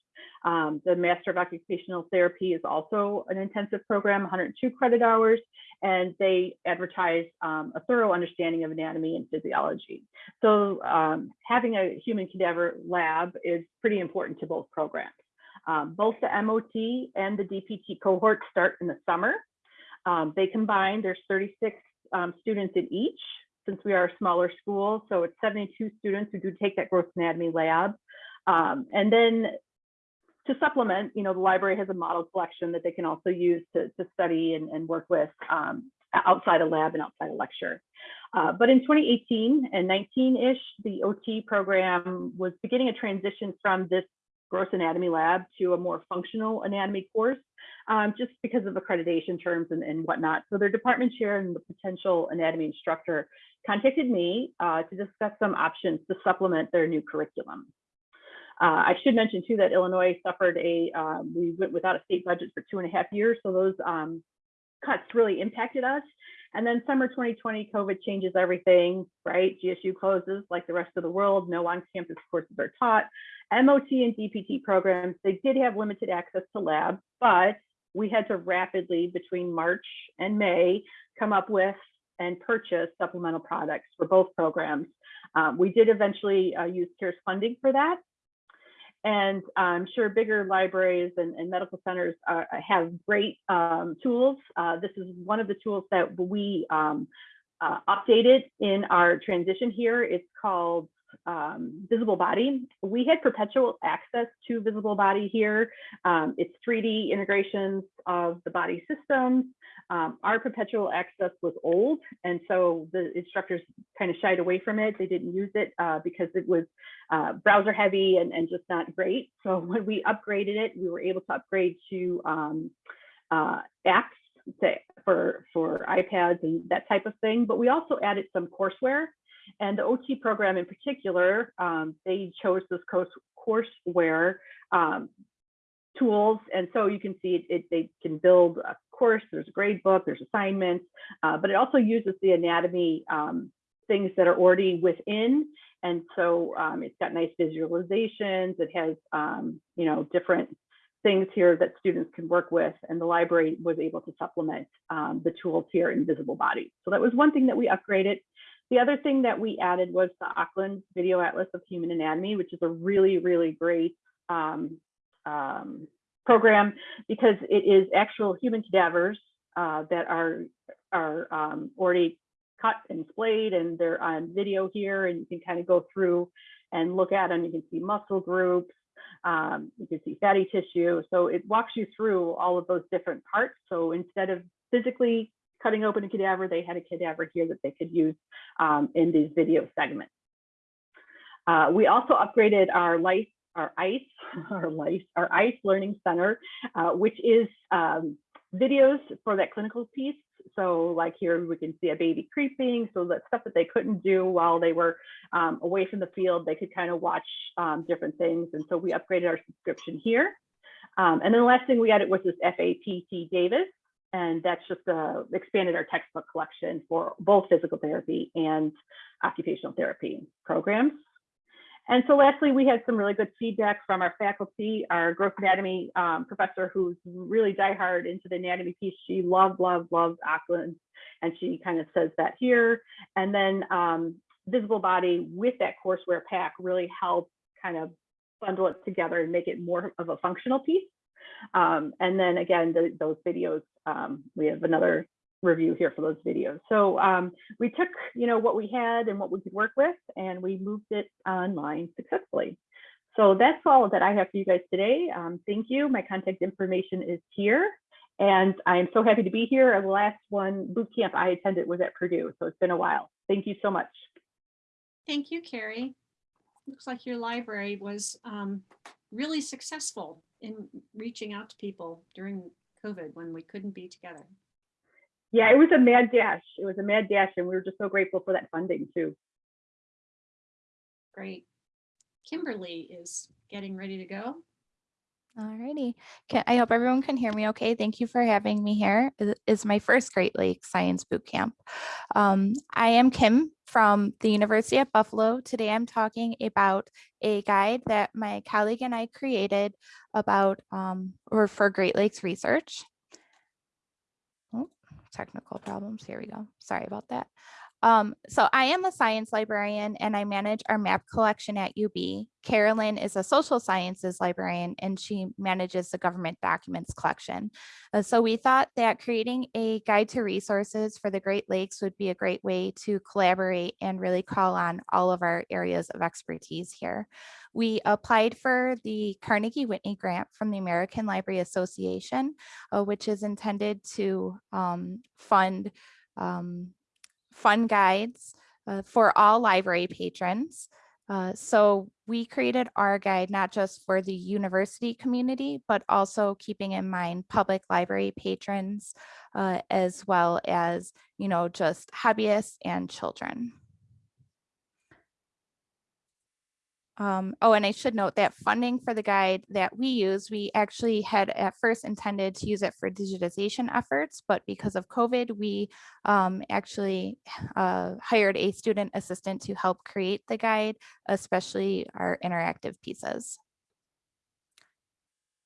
Um, the Master of Occupational Therapy is also an intensive program, 102 credit hours, and they advertise um, a thorough understanding of anatomy and physiology. So um, having a human cadaver lab is pretty important to both programs. Um, both the MOT and the DPT cohort start in the summer. Um, they combine, there's 36 um, students in each, since we are a smaller school. So it's 72 students who do take that gross anatomy lab. Um, and then to supplement, you know, the library has a model collection that they can also use to, to study and, and work with um, outside a lab and outside a lecture. Uh, but in 2018 and 19-ish, the OT program was beginning a transition from this gross anatomy lab to a more functional anatomy course um, just because of accreditation terms and, and whatnot. So their department chair and the potential anatomy instructor contacted me uh, to discuss some options to supplement their new curriculum. Uh, I should mention too that Illinois suffered a, um, we went without a state budget for two and a half years. So those um, cuts really impacted us. And then summer 2020, COVID changes everything, right? GSU closes like the rest of the world. No on-campus courses are taught. MOT and DPT programs, they did have limited access to labs, but we had to rapidly between March and May come up with and purchase supplemental products for both programs. Um, we did eventually uh, use CARES funding for that. And I'm sure bigger libraries and, and medical centers uh, have great um, tools. Uh, this is one of the tools that we um, uh, updated in our transition here. It's called um, Visible Body. We had perpetual access to Visible Body here. Um, it's 3D integrations of the body systems. Um, our perpetual access was old, and so the instructors kind of shied away from it. They didn't use it uh, because it was uh, browser heavy and, and just not great. So when we upgraded it, we were able to upgrade to um, uh, apps to, for, for iPads and that type of thing. But we also added some courseware. And the OT program in particular, um, they chose this course, courseware um, tools. And so you can see it, it, they can build a course, there's a grade book, there's assignments, uh, but it also uses the anatomy um, things that are already within. And so um, it's got nice visualizations. It has, um, you know, different things here that students can work with. And the library was able to supplement um, the tools here in Visible Body. So that was one thing that we upgraded. The other thing that we added was the Auckland Video Atlas of Human Anatomy, which is a really, really great um, um, program because it is actual human cadavers uh, that are are um, already cut and splayed and they're on video here and you can kind of go through and look at them. You can see muscle groups, um, you can see fatty tissue. So it walks you through all of those different parts. So instead of physically cutting open a cadaver, they had a cadaver here that they could use um, in these video segments. Uh, we also upgraded our life, our ICE, our life, our ICE Learning Center, uh, which is um, videos for that clinical piece. So like here we can see a baby creeping. So that stuff that they couldn't do while they were um, away from the field, they could kind of watch um, different things. And so we upgraded our subscription here. Um, and then the last thing we added was this FAPT Davis. And that's just uh, expanded our textbook collection for both physical therapy and occupational therapy programs. And so lastly, we had some really good feedback from our faculty, our gross anatomy um, professor who's really diehard into the anatomy piece. She loved, loved, loved Auckland. And she kind of says that here. And then um, visible body with that courseware pack really helped kind of bundle it together and make it more of a functional piece. Um, and then again, the, those videos, um, we have another review here for those videos. So um, we took, you know, what we had and what we could work with, and we moved it online successfully. So that's all that I have for you guys today. Um, thank you. My contact information is here. And I'm so happy to be here. The last one boot camp I attended was at Purdue, so it's been a while. Thank you so much. Thank you, Carrie. Looks like your library was um, really successful in reaching out to people during COVID when we couldn't be together. Yeah, it was a mad dash. It was a mad dash, and we were just so grateful for that funding too. Great. Kimberly is getting ready to go. Alrighty. Can, I hope everyone can hear me okay. Thank you for having me here. It is my first Great Lakes Science Boot Camp. Um, I am Kim from the University of Buffalo. Today I'm talking about a guide that my colleague and I created about um, or for Great Lakes research. Oh, technical problems. Here we go. Sorry about that. Um, so I am a science librarian and I manage our map collection at UB. Carolyn is a social sciences librarian and she manages the government documents collection. Uh, so we thought that creating a guide to resources for the Great Lakes would be a great way to collaborate and really call on all of our areas of expertise here. We applied for the Carnegie Whitney grant from the American Library Association, uh, which is intended to um, fund um, fun guides uh, for all library patrons. Uh, so we created our guide not just for the university community, but also keeping in mind public library patrons, uh, as well as, you know, just hobbyists and children. Um, oh, and I should note that funding for the guide that we use, we actually had at first intended to use it for digitization efforts, but because of COVID, we um, actually uh, hired a student assistant to help create the guide, especially our interactive pieces.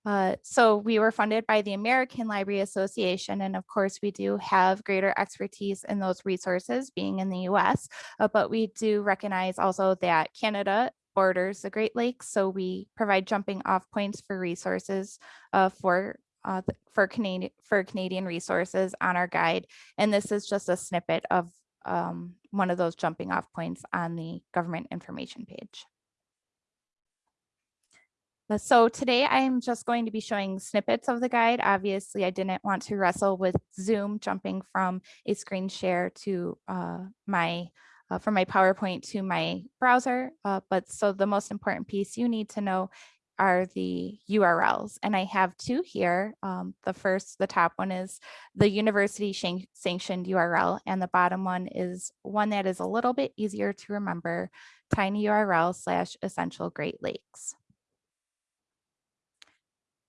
Uh, so we were funded by the American Library Association, and of course we do have greater expertise in those resources being in the US, uh, but we do recognize also that Canada borders the Great Lakes, so we provide jumping off points for resources uh, for uh, for Canadian for Canadian resources on our guide. And this is just a snippet of um, one of those jumping off points on the government information page. Uh, So today I'm just going to be showing snippets of the guide. Obviously, I didn't want to wrestle with Zoom jumping from a screen share to uh, my uh, from my PowerPoint to my browser. Uh, but so the most important piece you need to know are the URLs. And I have two here. Um, the first, the top one is the university sanctioned URL, and the bottom one is one that is a little bit easier to remember, tinyurl slash essential Great Lakes.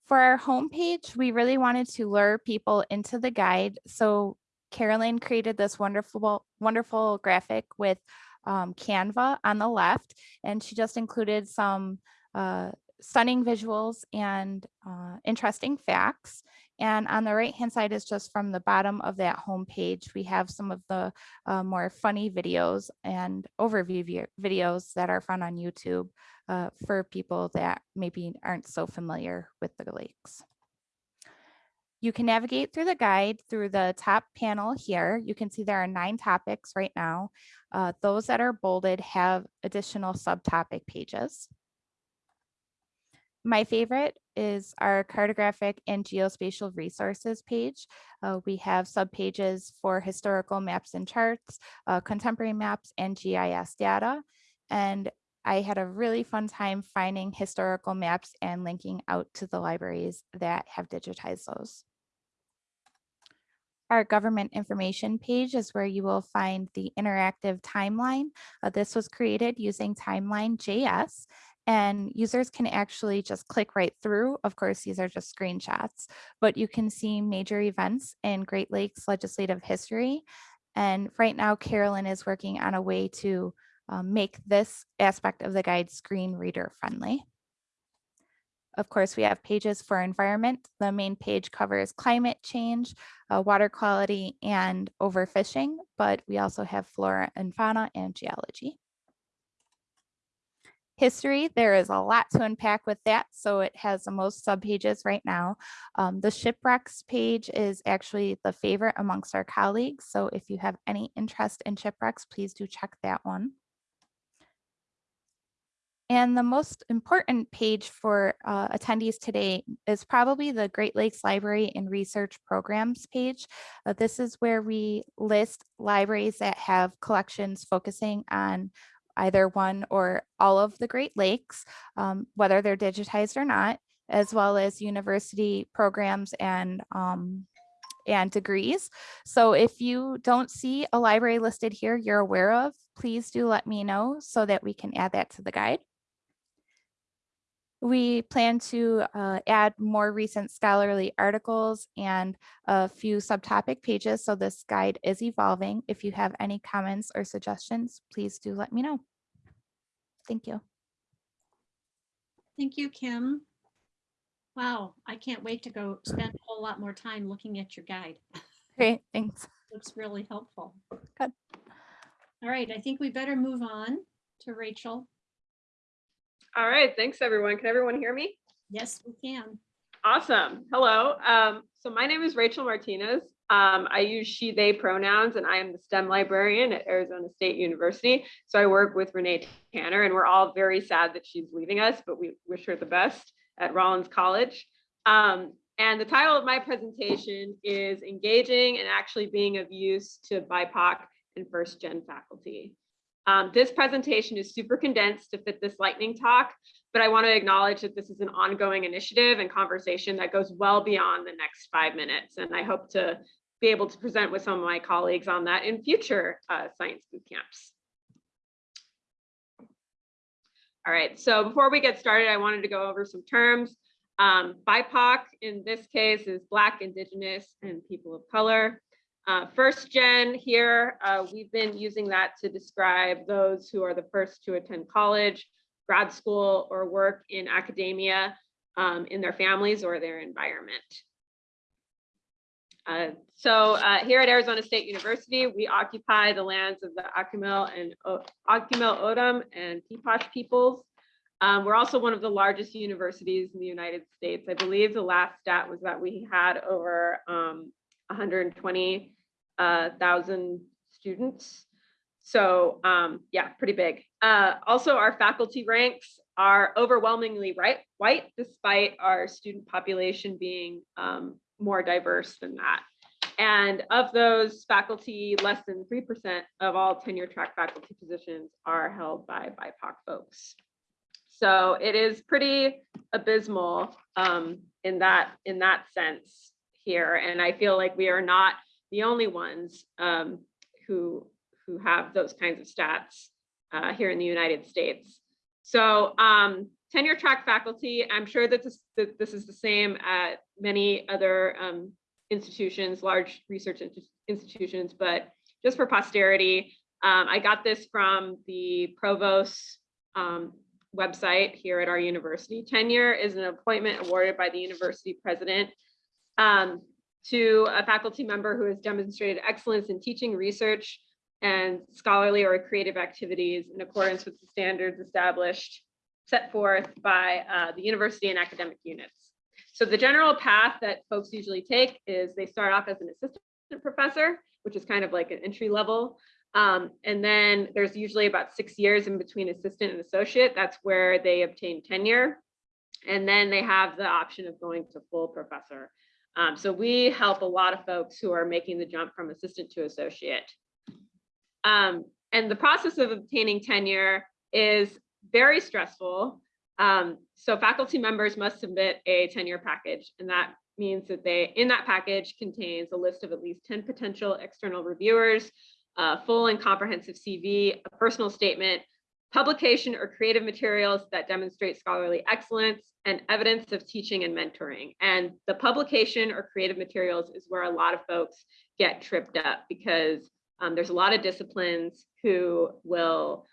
For our homepage, we really wanted to lure people into the guide. So Carolyn created this wonderful, wonderful graphic with um, Canva on the left, and she just included some uh, stunning visuals and uh, interesting facts. And on the right hand side is just from the bottom of that homepage. We have some of the uh, more funny videos and overview videos that are found on YouTube uh, for people that maybe aren't so familiar with the lakes. You can navigate through the guide through the top panel here. You can see there are nine topics right now. Uh, those that are bolded have additional subtopic pages. My favorite is our cartographic and geospatial resources page. Uh, we have subpages for historical maps and charts, uh, contemporary maps, and GIS data. And I had a really fun time finding historical maps and linking out to the libraries that have digitized those. Our government information page is where you will find the interactive timeline. Uh, this was created using Timeline.js and users can actually just click right through. Of course, these are just screenshots, but you can see major events in Great Lakes legislative history. And right now, Carolyn is working on a way to um, make this aspect of the guide screen reader friendly. Of course, we have pages for environment. The main page covers climate change, uh, water quality, and overfishing, but we also have flora and fauna and geology. History, there is a lot to unpack with that, so it has the most subpages right now. Um, the shipwrecks page is actually the favorite amongst our colleagues, so if you have any interest in shipwrecks, please do check that one. And the most important page for uh, attendees today is probably the Great Lakes Library and Research Programs page. Uh, this is where we list libraries that have collections focusing on either one or all of the Great Lakes, um, whether they're digitized or not, as well as university programs and um, and degrees. So if you don't see a library listed here you're aware of, please do let me know so that we can add that to the guide. We plan to uh, add more recent scholarly articles and a few subtopic pages. So this guide is evolving. If you have any comments or suggestions, please do let me know. Thank you. Thank you, Kim. Wow, I can't wait to go spend a whole lot more time looking at your guide. Great, thanks. Looks really helpful. Good. All right, I think we better move on to Rachel. All right, thanks everyone. Can everyone hear me? Yes, we can. Awesome. Hello. Um, so my name is Rachel Martinez. Um, I use she, they pronouns, and I am the STEM librarian at Arizona State University. So I work with Renee Tanner, and we're all very sad that she's leaving us, but we wish her the best at Rollins College. Um, and the title of my presentation is Engaging and Actually Being of Use to BIPOC and First Gen Faculty. Um, this presentation is super condensed to fit this lightning talk, but I want to acknowledge that this is an ongoing initiative and conversation that goes well beyond the next five minutes. And I hope to be able to present with some of my colleagues on that in future uh, science boot camps. All right, so before we get started, I wanted to go over some terms. Um, BIPOC in this case is Black, Indigenous, and people of color. Uh, first gen here, uh, we've been using that to describe those who are the first to attend college, grad school, or work in academia um, in their families or their environment. Uh, so uh, here at Arizona State University, we occupy the lands of the Akimel and o Akimel O'odham and Piipaash peoples. Um, we're also one of the largest universities in the United States. I believe the last stat was that we had over um, 120,000 students. So um, yeah, pretty big. Uh, also, our faculty ranks are overwhelmingly right, white, despite our student population being um, more diverse than that. And of those faculty, less than 3% of all tenure track faculty positions are held by BIPOC folks. So it is pretty abysmal um, in that in that sense here. And I feel like we are not the only ones um, who who have those kinds of stats uh, here in the United States. So um, tenure track faculty, I'm sure that this, that this is the same at many other um, institutions, large research institutions, but just for posterity, um, I got this from the provost um, website here at our university. Tenure is an appointment awarded by the university president um, to a faculty member who has demonstrated excellence in teaching, research, and scholarly or creative activities in accordance with the standards established, set forth by uh, the university and academic units. So the general path that folks usually take is they start off as an assistant professor, which is kind of like an entry level. Um, and then there's usually about six years in between assistant and associate. That's where they obtain tenure. And then they have the option of going to full professor. Um, so we help a lot of folks who are making the jump from assistant to associate. Um, and the process of obtaining tenure is very stressful. Um, so faculty members must submit a tenure package, and that means that they, in that package contains a list of at least 10 potential external reviewers, a full and comprehensive CV, a personal statement, publication or creative materials that demonstrate scholarly excellence, and evidence of teaching and mentoring. And the publication or creative materials is where a lot of folks get tripped up because um, there's a lot of disciplines who will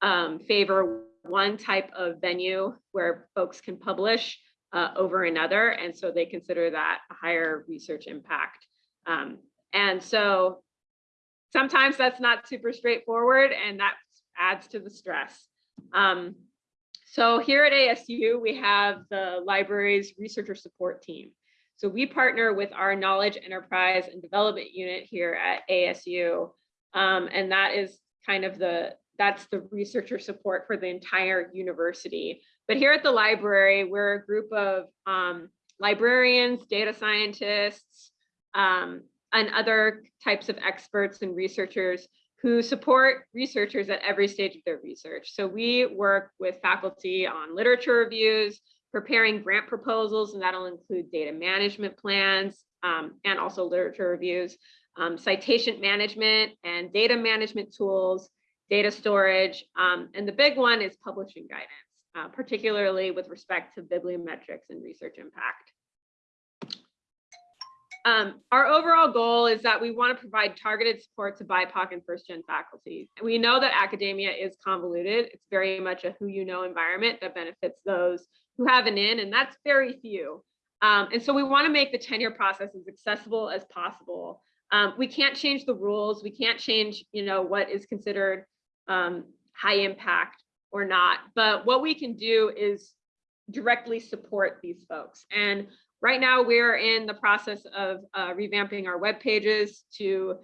um, favor one type of venue where folks can publish uh, over another. And so they consider that a higher research impact. Um, and so sometimes that's not super straightforward and that adds to the stress. Um, so here at ASU, we have the library's researcher support team. So we partner with our knowledge enterprise and development unit here at ASU. Um, and that is kind of the, that's the researcher support for the entire university. But here at the library, we're a group of um, librarians, data scientists, um, and other types of experts and researchers who support researchers at every stage of their research. So we work with faculty on literature reviews, preparing grant proposals, and that'll include data management plans um, and also literature reviews, um, citation management and data management tools, data storage, um, and the big one is publishing guidance, uh, particularly with respect to bibliometrics and research impact. Um, our overall goal is that we want to provide targeted support to BIPOC and first gen faculty. We know that academia is convoluted. It's very much a who you know environment that benefits those who have an in, and that's very few. Um, and so we want to make the tenure process as accessible as possible. Um, we can't change the rules. We can't change, you know, what is considered um, high impact or not. But what we can do is directly support these folks. And right now we're in the process of uh, revamping our web pages to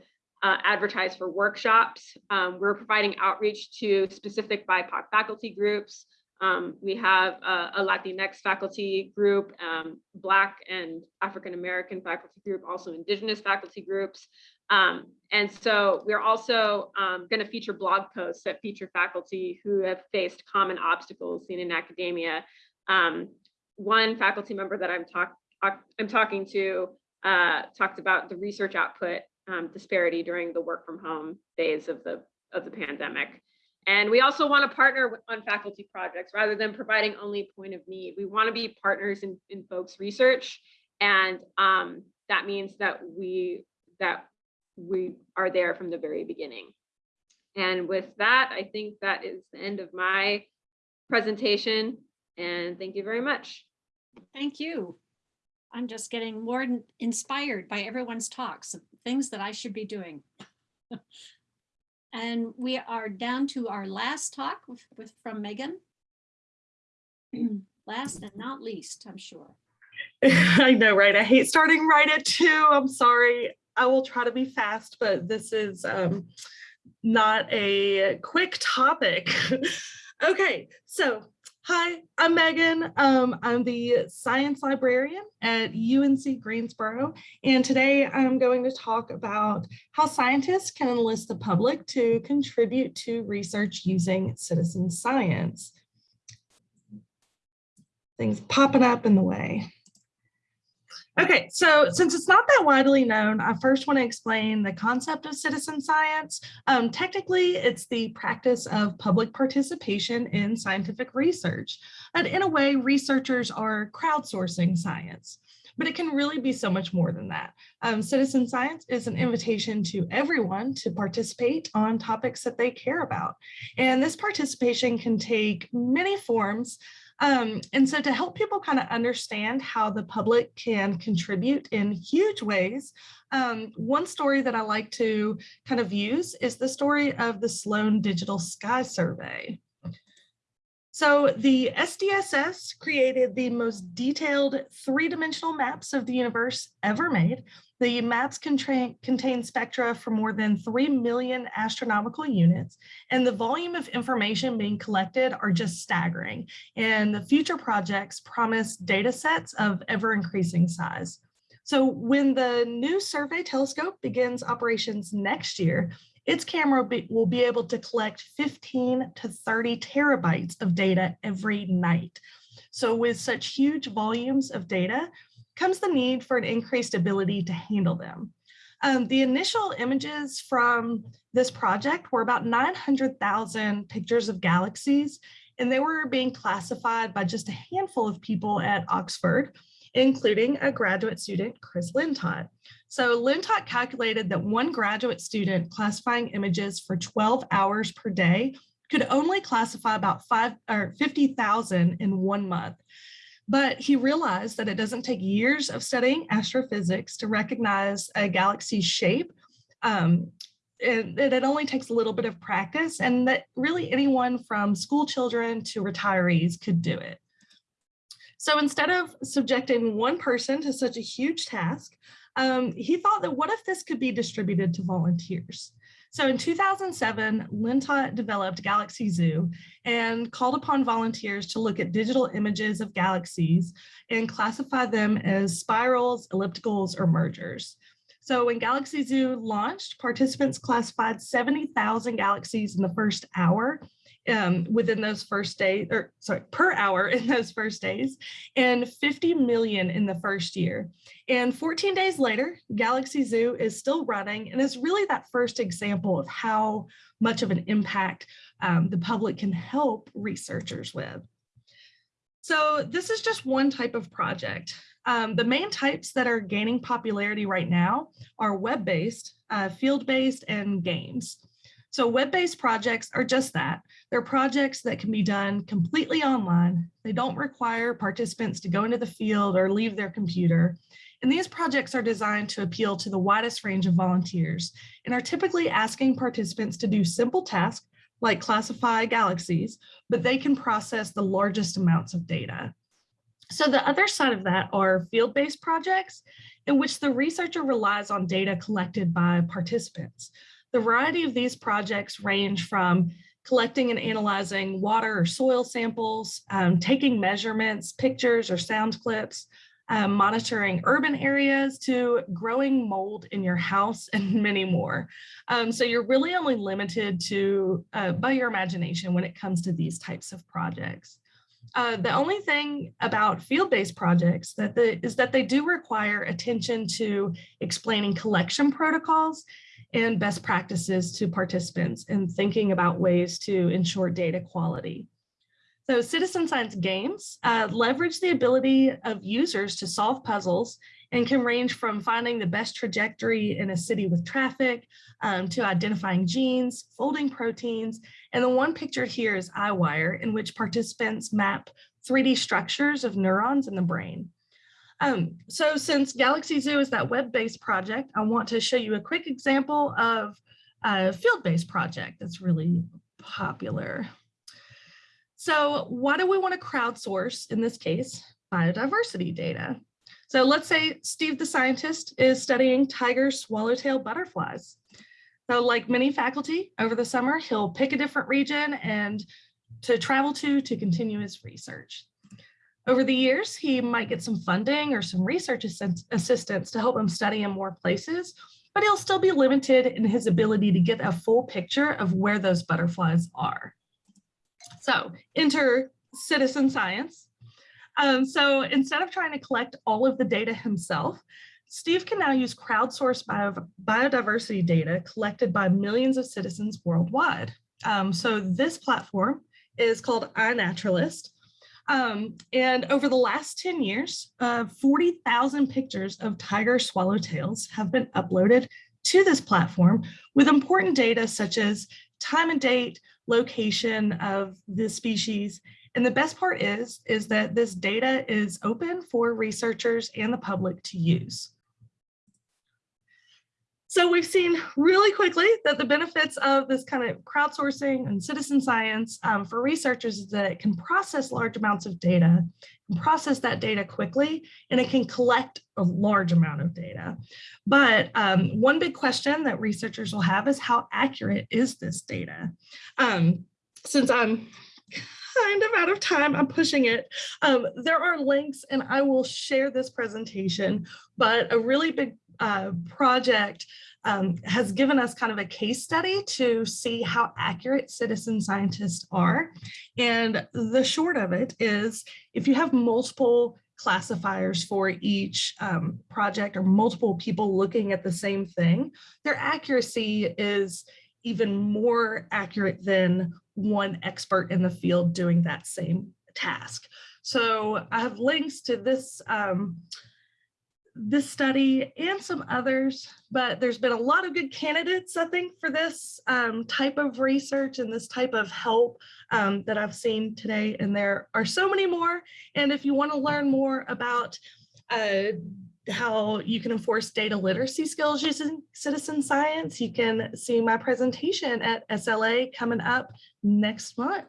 uh, advertise for workshops. Um, we're providing outreach to specific BIPOC faculty groups. Um, we have a, a Latinx faculty group, um, Black and African American faculty group, also Indigenous faculty groups. Um, and so we're also um, going to feature blog posts that feature faculty who have faced common obstacles seen in academia. Um, one faculty member that I'm, talk, I'm talking to uh, talked about the research output um, disparity during the work from home phase of the, of the pandemic. And we also want to partner with, on faculty projects rather than providing only point of need. We want to be partners in, in folks' research. And um, that means that we that we are there from the very beginning. And with that, I think that is the end of my presentation. And thank you very much. Thank you. I'm just getting more inspired by everyone's talks, things that I should be doing. And we are down to our last talk with, with from Megan. Last and not least, I'm sure. I know, right? I hate starting right at two. I'm sorry. I will try to be fast, but this is um, not a quick topic. okay, so hi, I'm Megan. Um, I'm the science librarian at UNC Greensboro, and today I'm going to talk about how scientists can enlist the public to contribute to research using citizen science. Things popping up in the way. Okay, so since it's not that widely known, I first want to explain the concept of citizen science. Um, technically, it's the practice of public participation in scientific research. And in a way, researchers are crowdsourcing science, but it can really be so much more than that. Um, citizen science is an invitation to everyone to participate on topics that they care about. And this participation can take many forms, um, and so to help people kind of understand how the public can contribute in huge ways, um, one story that I like to kind of use is the story of the Sloan Digital Sky Survey. So the SDSS created the most detailed three-dimensional maps of the universe ever made. The maps contain, contain spectra for more than 3 million astronomical units, and the volume of information being collected are just staggering. And the future projects promise data sets of ever increasing size. So when the new survey telescope begins operations next year, its camera be, will be able to collect 15 to 30 terabytes of data every night. So with such huge volumes of data comes the need for an increased ability to handle them. Um, the initial images from this project were about 900,000 pictures of galaxies, and they were being classified by just a handful of people at Oxford, including a graduate student, Chris Lintott. So Lintott calculated that one graduate student classifying images for 12 hours per day could only classify about five or 50,000 in one month. But he realized that it doesn't take years of studying astrophysics to recognize a galaxy's shape. Um, and it only takes a little bit of practice and that really anyone from school children to retirees could do it. So instead of subjecting one person to such a huge task, um, he thought that what if this could be distributed to volunteers? So in 2007, Lintott developed Galaxy Zoo and called upon volunteers to look at digital images of galaxies and classify them as spirals, ellipticals, or mergers. So when Galaxy Zoo launched, participants classified 70,000 galaxies in the first hour um, within those first days, or sorry, per hour in those first days, and 50 million in the first year. And 14 days later, Galaxy Zoo is still running and is really that first example of how much of an impact um, the public can help researchers with. So this is just one type of project. Um, the main types that are gaining popularity right now are web-based, uh, field-based, and games. So web-based projects are just that. They're projects that can be done completely online. They don't require participants to go into the field or leave their computer. And these projects are designed to appeal to the widest range of volunteers and are typically asking participants to do simple tasks like classify galaxies, but they can process the largest amounts of data. So the other side of that are field-based projects in which the researcher relies on data collected by participants. The variety of these projects range from collecting and analyzing water or soil samples, um, taking measurements, pictures or sound clips, um, monitoring urban areas to growing mold in your house and many more. Um, so you're really only limited to uh, by your imagination when it comes to these types of projects. Uh, the only thing about field-based projects that the, is that they do require attention to explaining collection protocols and best practices to participants and thinking about ways to ensure data quality. So citizen science games uh, leverage the ability of users to solve puzzles and can range from finding the best trajectory in a city with traffic um, to identifying genes, folding proteins. And the one pictured here is EyeWire in which participants map 3D structures of neurons in the brain. Um, so since Galaxy Zoo is that web-based project, I want to show you a quick example of a field-based project that's really popular. So why do we want to crowdsource, in this case, biodiversity data? So let's say Steve the scientist is studying tiger swallowtail butterflies. So like many faculty over the summer, he'll pick a different region and to travel to to continue his research. Over the years, he might get some funding or some research assist- assistance to help him study in more places, but he'll still be limited in his ability to get a full picture of where those butterflies are. So enter citizen science. Um, so instead of trying to collect all of the data himself, Steve can now use crowdsourced bio biodiversity data collected by millions of citizens worldwide. Um, so this platform is called iNaturalist. Um, and over the last 10 years, uh, 40,000 pictures of tiger swallowtails have been uploaded to this platform with important data such as time and date, location of the species. And the best part is, is that this data is open for researchers and the public to use. So we've seen really quickly that the benefits of this kind of crowdsourcing and citizen science um, for researchers is that it can process large amounts of data, and process that data quickly, and it can collect a large amount of data. But um, one big question that researchers will have is how accurate is this data? Um, since I'm kind of out of time, I'm pushing it. Um, there are links and I will share this presentation, but a really big uh, project um, has given us kind of a case study to see how accurate citizen scientists are. And the short of it is if you have multiple classifiers for each um, project or multiple people looking at the same thing, their accuracy is even more accurate than one expert in the field doing that same task. So I have links to this um, this study and some others, but there's been a lot of good candidates, I think, for this um, type of research and this type of help um, that I've seen today. And there are so many more. And if you want to learn more about uh, how you can enforce data literacy skills using citizen science, you can see my presentation at SLA coming up next month.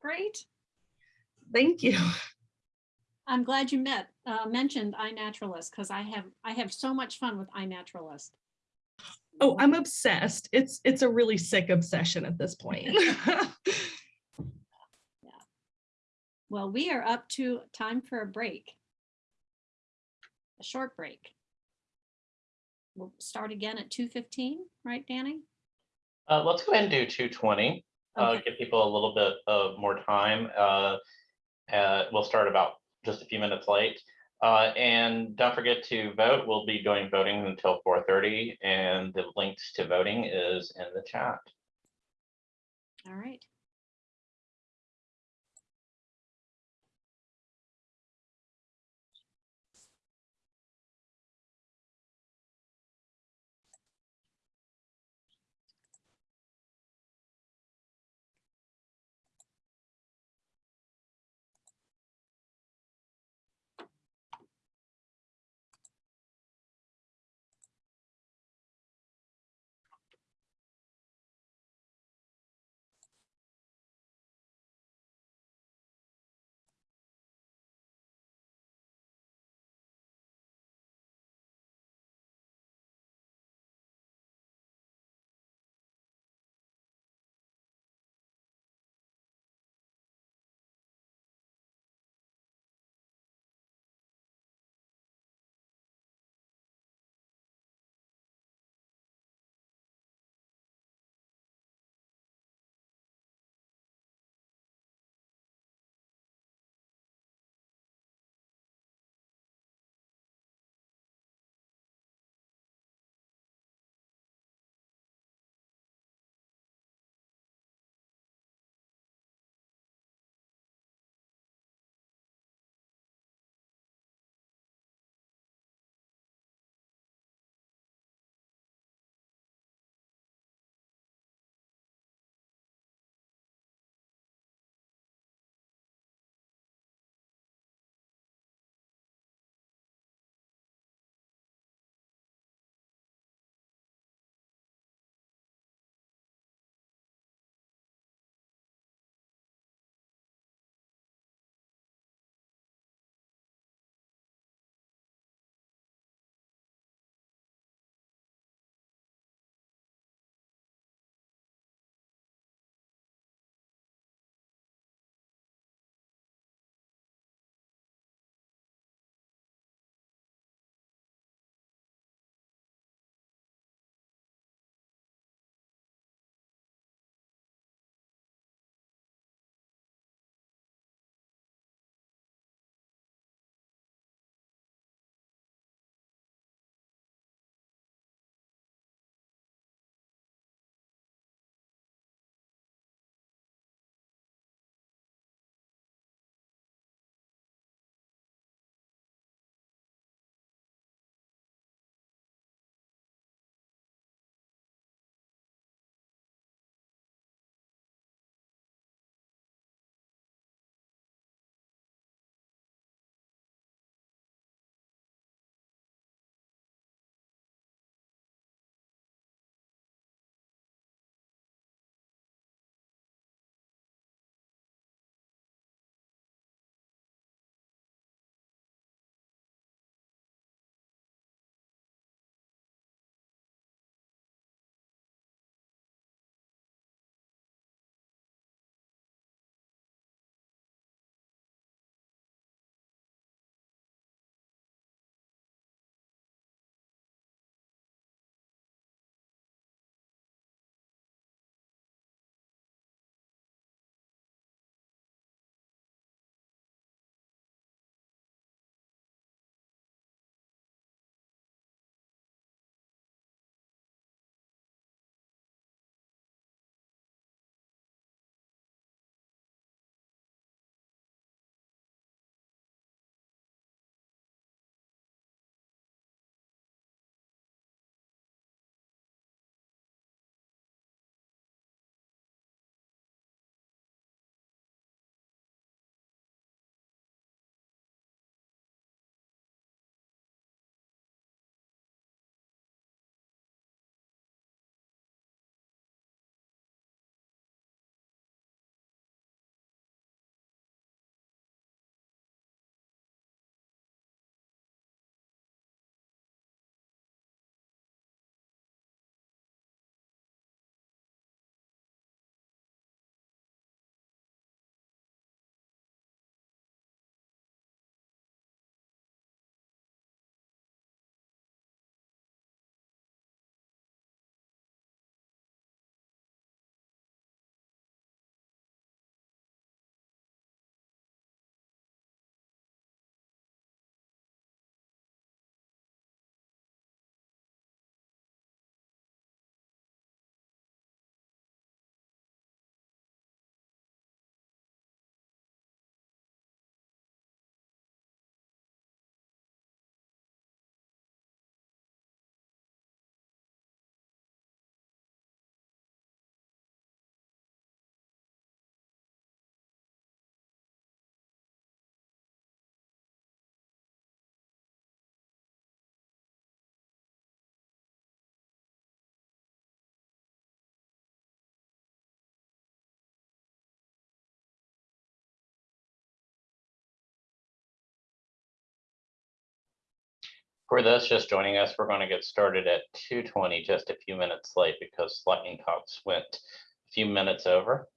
Great. Thank you. I'm glad you met, uh, mentioned iNaturalist because I have, I have so much fun with iNaturalist. Oh, I'm obsessed. It's it's a really sick obsession at this point. yeah. Well, we are up to time for a break. A short break. We'll start again at two fifteen, right, Danny? Uh, let's go ahead and do two twenty, uh, give people a little bit of more time. Uh, uh, we'll start about just a few minutes late. Uh, and don't forget to vote. We'll be doing voting until four thirty and the links to voting is in the chat. All right. For those just joining us, we're going to get started at 2:20, just a few minutes late because lightning talks went a few minutes over.